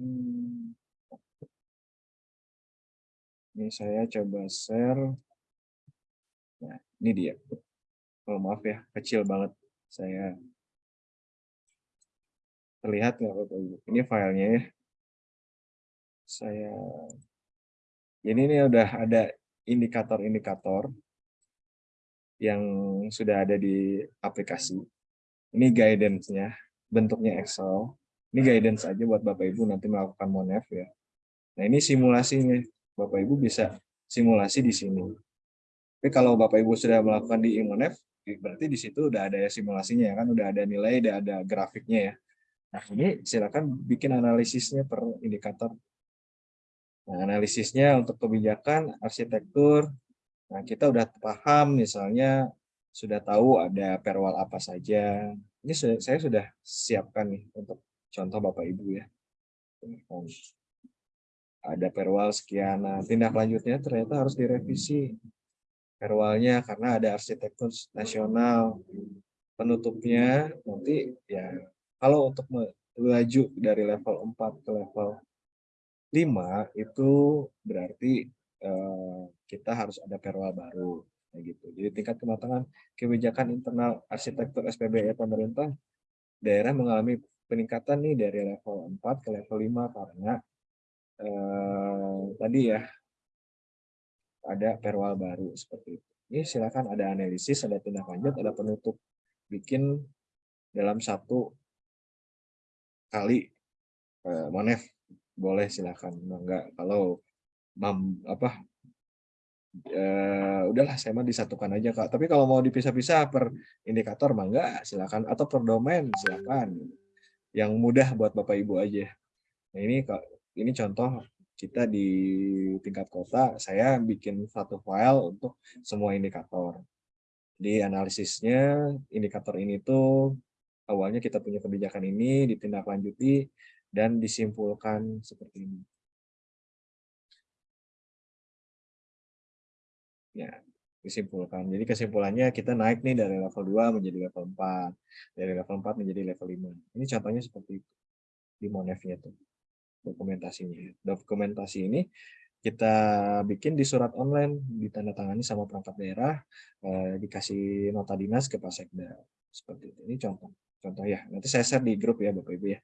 Hmm. Ini saya coba share. Nah, ini dia. Oh, maaf ya, kecil banget. Saya terlihat nggak Ibu? Ini filenya ya. Saya ini nih udah ada indikator-indikator yang sudah ada di aplikasi. Ini guidance-nya, bentuknya Excel. Ini guidance aja buat Bapak Ibu nanti melakukan monef ya. Nah ini simulasinya, Bapak Ibu bisa simulasi di sini. Tapi kalau Bapak Ibu sudah melakukan di Imonef, berarti di situ udah ada ya simulasinya ya kan, udah ada nilai, udah ada grafiknya ya. Nah ini silakan bikin analisisnya per indikator. Nah, analisisnya untuk kebijakan, arsitektur. Nah kita udah paham misalnya sudah tahu ada perwal apa saja. Ini saya sudah siapkan nih untuk contoh Bapak Ibu ya. Ada perwal sekian, nah tindak lanjutnya ternyata harus direvisi perwalnya karena ada arsitektur nasional. Penutupnya nanti ya kalau untuk melaju dari level 4 ke level 5 itu berarti eh, kita harus ada perwal baru gitu. Jadi tingkat kematangan kebijakan internal arsitektur SPBE pemerintah daerah mengalami peningkatan nih dari level 4 ke level 5 karena eh, tadi ya ada perwal baru seperti itu. Ini silakan ada analisis, ada tindak lanjut, ada penutup. Bikin dalam satu kali eh, monef boleh silakan. Enggak kalau mam, apa eh, udahlah saya mah disatukan aja kak. Tapi kalau mau dipisah-pisah per indikator mah enggak silakan atau per domain silakan. Yang mudah buat bapak ibu aja. Nah ini ini contoh kita di tingkat kota, saya bikin satu file untuk semua indikator. Di analisisnya, indikator ini tuh awalnya kita punya kebijakan ini, ditindaklanjuti, dan disimpulkan seperti ini. Ya, disimpulkan. Jadi kesimpulannya kita naik nih dari level 2 menjadi level 4, dari level 4 menjadi level 5. Ini contohnya seperti itu di Monef-nya tuh dokumentasinya. Dokumentasi ini kita bikin di surat online, ditandatangani sama perangkat daerah, eh, dikasih nota dinas ke Pak Sekda. Seperti itu. Ini contoh. Contoh ya. Nanti saya share di grup ya Bapak Ibu ya.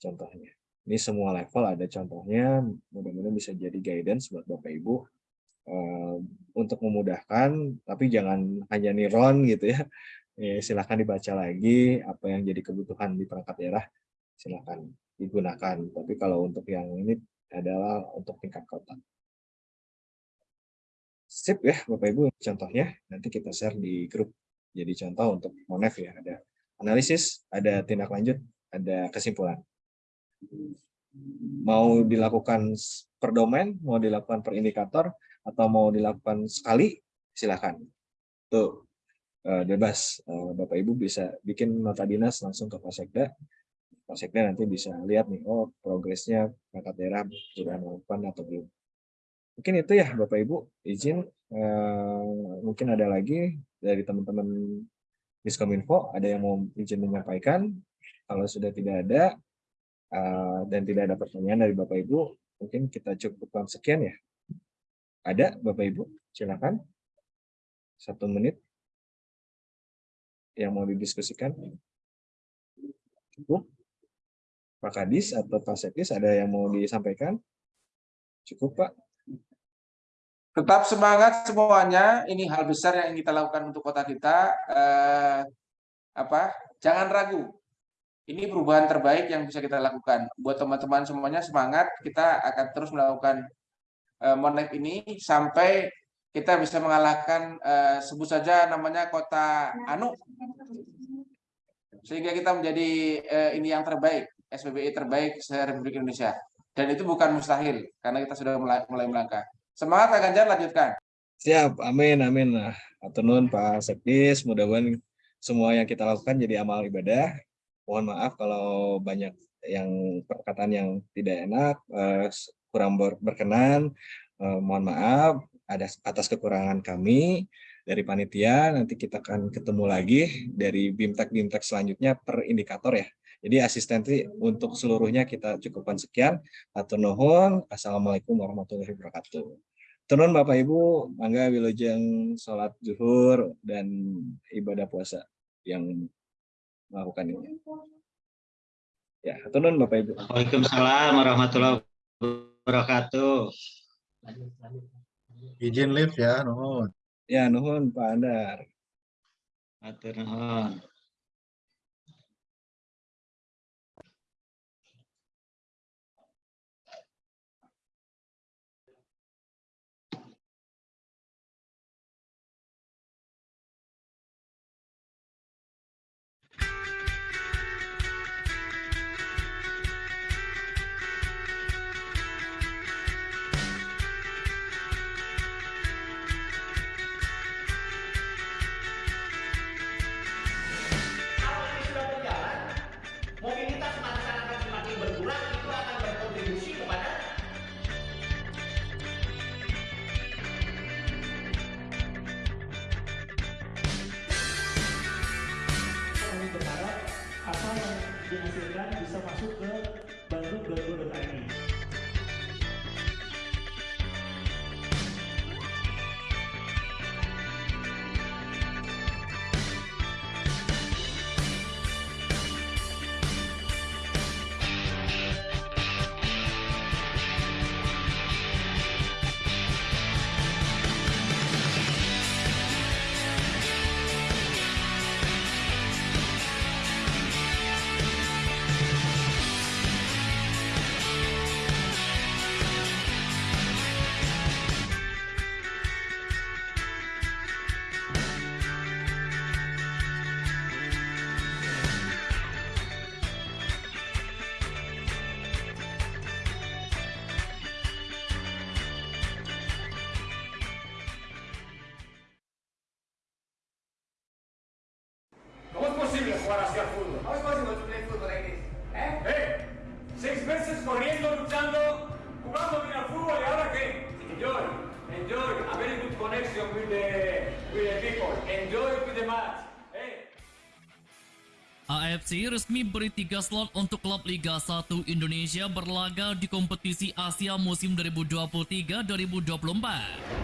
Contohnya. Ini semua level ada contohnya. Mudah-mudahan bisa jadi guidance buat Bapak Ibu untuk memudahkan, tapi jangan hanya niron gitu ya. Eh, silakan dibaca lagi apa yang jadi kebutuhan di perangkat daerah. Silakan digunakan. Tapi kalau untuk yang ini adalah untuk tingkat kota. Sip ya Bapak Ibu contohnya nanti kita share di grup. Jadi contoh untuk Monef ya ada analisis, ada tindak lanjut, ada kesimpulan. Mau dilakukan per domain, mau dilakukan per indikator, atau mau dilakukan sekali, silakan. Tuh eh, bebas Eh, Bapak Ibu bisa bikin nota dinas langsung ke Pak Sekda Pak Sekda nanti bisa lihat nih, oh progresnya perangkat daerah sudah melakukan atau belum. Mungkin itu ya Bapak Ibu, izin eh, mungkin ada lagi dari teman-teman Diskominfo, ada yang mau izin menyampaikan. Kalau sudah tidak ada dan tidak ada pertanyaan dari Bapak Ibu, mungkin kita cukupkan sekian ya. Ada Bapak Ibu, silakan. Satu menit yang mau didiskusikan. Cukup. Pak Kadis atau Pak Sekis ada yang mau disampaikan? Cukup Pak. Tetap semangat semuanya. Ini hal besar yang kita lakukan untuk kota kita. Eh, apa? Jangan ragu. Ini perubahan terbaik yang bisa kita lakukan. Buat teman-teman semuanya semangat. Kita akan terus melakukan eh, Monlife ini sampai kita bisa mengalahkan eh, sebut saja namanya kota Anu. Sehingga kita menjadi eh, ini yang terbaik, SPBI terbaik se-Republik Indonesia. Dan itu bukan mustahil karena kita sudah mulai, mulai melangkah. Semangat Pak Ganjar lanjutkan. Siap, amin, amin. Nah, atur nuhun Pak Sekdis, mudah-mudahan semua yang kita lakukan jadi amal ibadah. Mohon maaf kalau banyak yang perkataan yang tidak enak, kurang ber- berkenan. Eh, mohon maaf ada atas kekurangan kami dari panitia. Nanti kita akan ketemu lagi dari bimtek bimtek selanjutnya per indikator ya. Jadi asistensi untuk seluruhnya kita cukupkan sekian. Atur nuhun. Assalamualaikum warahmatullahi wabarakatuh. Turun Bapak Ibu, mangga wilujeng sholat zuhur dan ibadah puasa yang melakukan ini. Ya, turun Bapak Ibu. Waalaikumsalam warahmatullahi wabarakatuh. Izin live ya, nuhun. Ya, nuhun Pak Andar. Atur nuhun. AFC resmi beri tiga slot untuk klub Liga 1 Indonesia berlaga di kompetisi Asia musim 2023-2024.